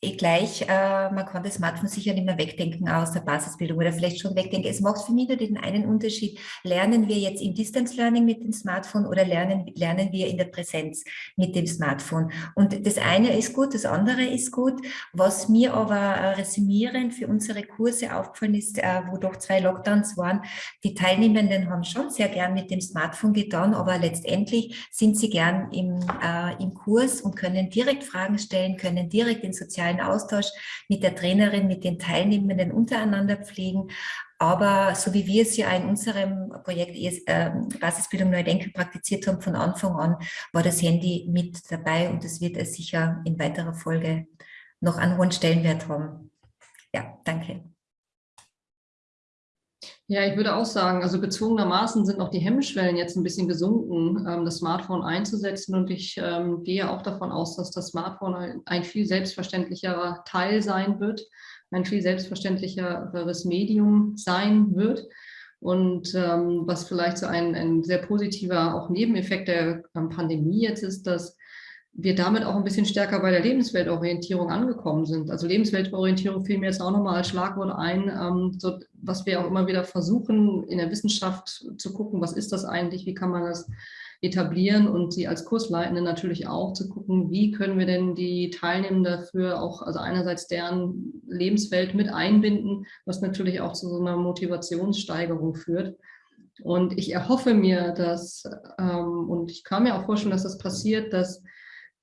gleich, äh, man kann das Smartphone sicher nicht mehr wegdenken aus der Basisbildung oder vielleicht schon wegdenken. Es macht für mich nur den einen Unterschied. Lernen wir jetzt im Distance Learning mit dem Smartphone oder lernen, lernen wir in der Präsenz mit dem Smartphone? Und das eine ist gut, das andere ist gut. Was mir aber äh, resümierend für unsere Kurse aufgefallen ist, äh, wo doch zwei Lockdowns waren, die Teilnehmenden haben schon sehr gern mit dem Smartphone getan, aber letztendlich sind sie gern im, äh, im Kurs und können direkt Fragen stellen, können direkt in sozialen sozialen Austausch mit der Trainerin, mit den Teilnehmenden untereinander pflegen. Aber so wie wir es ja in unserem Projekt äh, Basisbildung Neu Denken praktiziert haben, von Anfang an war das Handy mit dabei und das wird es sicher in weiterer Folge noch einen hohen Stellenwert haben. Ja, danke. Ja, ich würde auch sagen, also gezwungenermaßen sind auch die Hemmschwellen jetzt ein bisschen gesunken, ähm, das Smartphone einzusetzen. Und ich ähm, gehe auch davon aus, dass das Smartphone ein, viel selbstverständlicherer Teil sein wird, ein viel selbstverständlicheres Medium sein wird. Und ähm, was vielleicht so ein, ein sehr positiver auch Nebeneffekt der Pandemie jetzt ist, dass wir damit auch ein bisschen stärker bei der Lebensweltorientierung angekommen sind. Also Lebensweltorientierung fiel mir jetzt auch nochmal als Schlagwort ein, ähm, so, was wir auch immer wieder versuchen, in der Wissenschaft zu gucken, was ist das eigentlich, wie kann man das etablieren und Sie als Kursleitende natürlich auch zu gucken, wie können wir denn die Teilnehmenden dafür auch, also einerseits deren Lebenswelt mit einbinden, was natürlich auch zu so einer Motivationssteigerung führt. Und ich erhoffe mir, dass, ähm, und ich kann mir auch vorstellen, dass das passiert, dass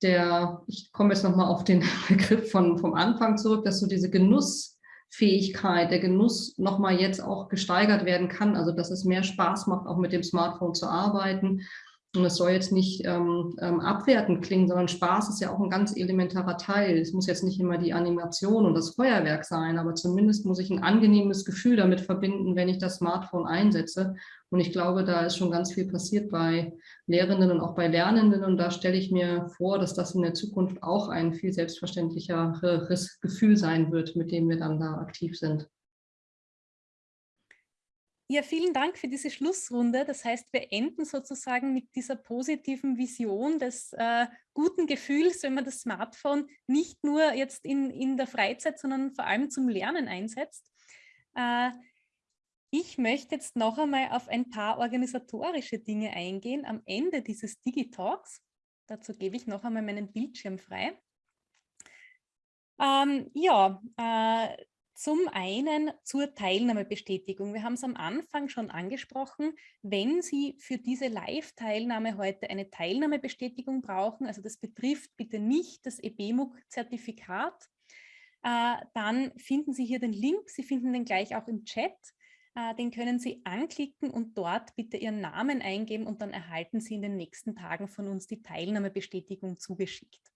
der, ich komme jetzt nochmal auf den Begriff von, vom Anfang zurück, dass so diese Genussfähigkeit, der Genuss nochmal jetzt auch gesteigert werden kann, also dass es mehr Spaß macht, auch mit dem Smartphone zu arbeiten. Und es soll jetzt nicht ähm, ähm, abwertend klingen, sondern Spaß ist ja auch ein ganz elementarer Teil. Es muss jetzt nicht immer die Animation und das Feuerwerk sein, aber zumindest muss ich ein angenehmes Gefühl damit verbinden, wenn ich das Smartphone einsetze. Und ich glaube, da ist schon ganz viel passiert bei Lehrenden und auch bei Lernenden. Und da stelle ich mir vor, dass das in der Zukunft auch ein viel selbstverständlicheres Gefühl sein wird, mit dem wir dann da aktiv sind. Ja, vielen Dank für diese Schlussrunde. Das heißt, wir enden sozusagen mit dieser positiven Vision des äh, guten Gefühls, wenn man das Smartphone nicht nur jetzt in, in der Freizeit, sondern vor allem zum Lernen einsetzt. Äh, ich möchte jetzt noch einmal auf ein paar organisatorische Dinge eingehen am Ende dieses Digitalks. Dazu gebe ich noch einmal meinen Bildschirm frei. Ähm, ja, äh, zum einen zur Teilnahmebestätigung. Wir haben es am Anfang schon angesprochen. Wenn Sie für diese Live-Teilnahme heute eine Teilnahmebestätigung brauchen, also das betrifft bitte nicht das EBMUG-Zertifikat, äh, dann finden Sie hier den Link. Sie finden den gleich auch im Chat. Äh, den können Sie anklicken und dort bitte Ihren Namen eingeben und dann erhalten Sie in den nächsten Tagen von uns die Teilnahmebestätigung zugeschickt.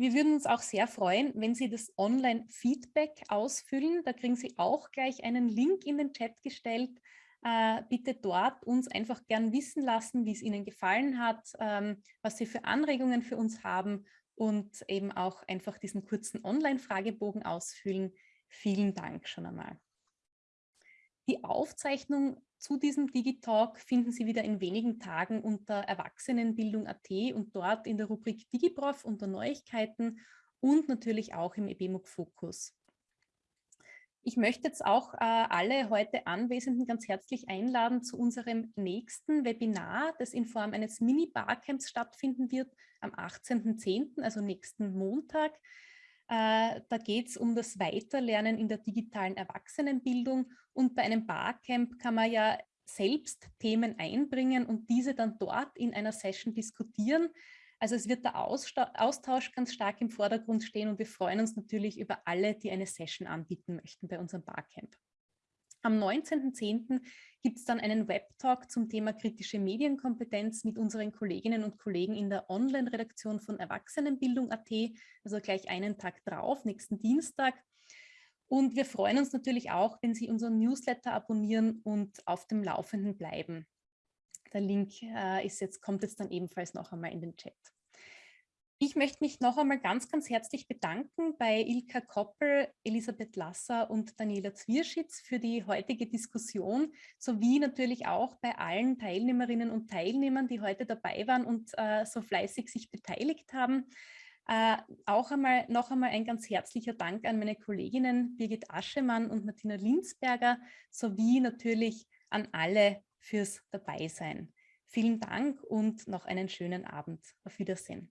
Wir würden uns auch sehr freuen, wenn Sie das Online-Feedback ausfüllen. Da kriegen Sie auch gleich einen Link in den Chat gestellt. Äh, bitte dort uns einfach gern wissen lassen, wie es Ihnen gefallen hat, ähm, was Sie für Anregungen für uns haben und eben auch einfach diesen kurzen Online-Fragebogen ausfüllen. Vielen Dank schon einmal. Die Aufzeichnung zu diesem Digitalk finden Sie wieder in wenigen Tagen unter Erwachsenenbildung.at und dort in der Rubrik DigiProf unter Neuigkeiten und natürlich auch im EBMUG Fokus. Ich möchte jetzt auch äh, alle heute Anwesenden ganz herzlich einladen zu unserem nächsten Webinar, das in Form eines Mini-Barcamps stattfinden wird am 18.10., also nächsten Montag. Äh, da geht es um das Weiterlernen in der digitalen Erwachsenenbildung und bei einem Barcamp kann man ja selbst Themen einbringen und diese dann dort in einer Session diskutieren. Also es wird der Austausch ganz stark im Vordergrund stehen und wir freuen uns natürlich über alle, die eine Session anbieten möchten bei unserem Barcamp. Am 19.10. gibt es dann einen Webtalk zum Thema kritische Medienkompetenz mit unseren Kolleginnen und Kollegen in der Online-Redaktion von Erwachsenenbildung.at, also gleich einen Tag drauf, nächsten Dienstag. Und wir freuen uns natürlich auch, wenn Sie unseren Newsletter abonnieren und auf dem Laufenden bleiben. Der Link äh, ist jetzt, kommt jetzt dann ebenfalls noch einmal in den Chat. Ich möchte mich noch einmal ganz, ganz herzlich bedanken bei Ilka Koppel, Elisabeth Lasser und Daniela Zwierschitz für die heutige Diskussion, sowie natürlich auch bei allen Teilnehmerinnen und Teilnehmern, die heute dabei waren und äh, so fleißig sich beteiligt haben. Äh, auch einmal noch einmal ein ganz herzlicher Dank an meine Kolleginnen Birgit Aschemann und Martina Linsberger, sowie natürlich an alle fürs Dabeisein. Vielen Dank und noch einen schönen Abend. Auf Wiedersehen.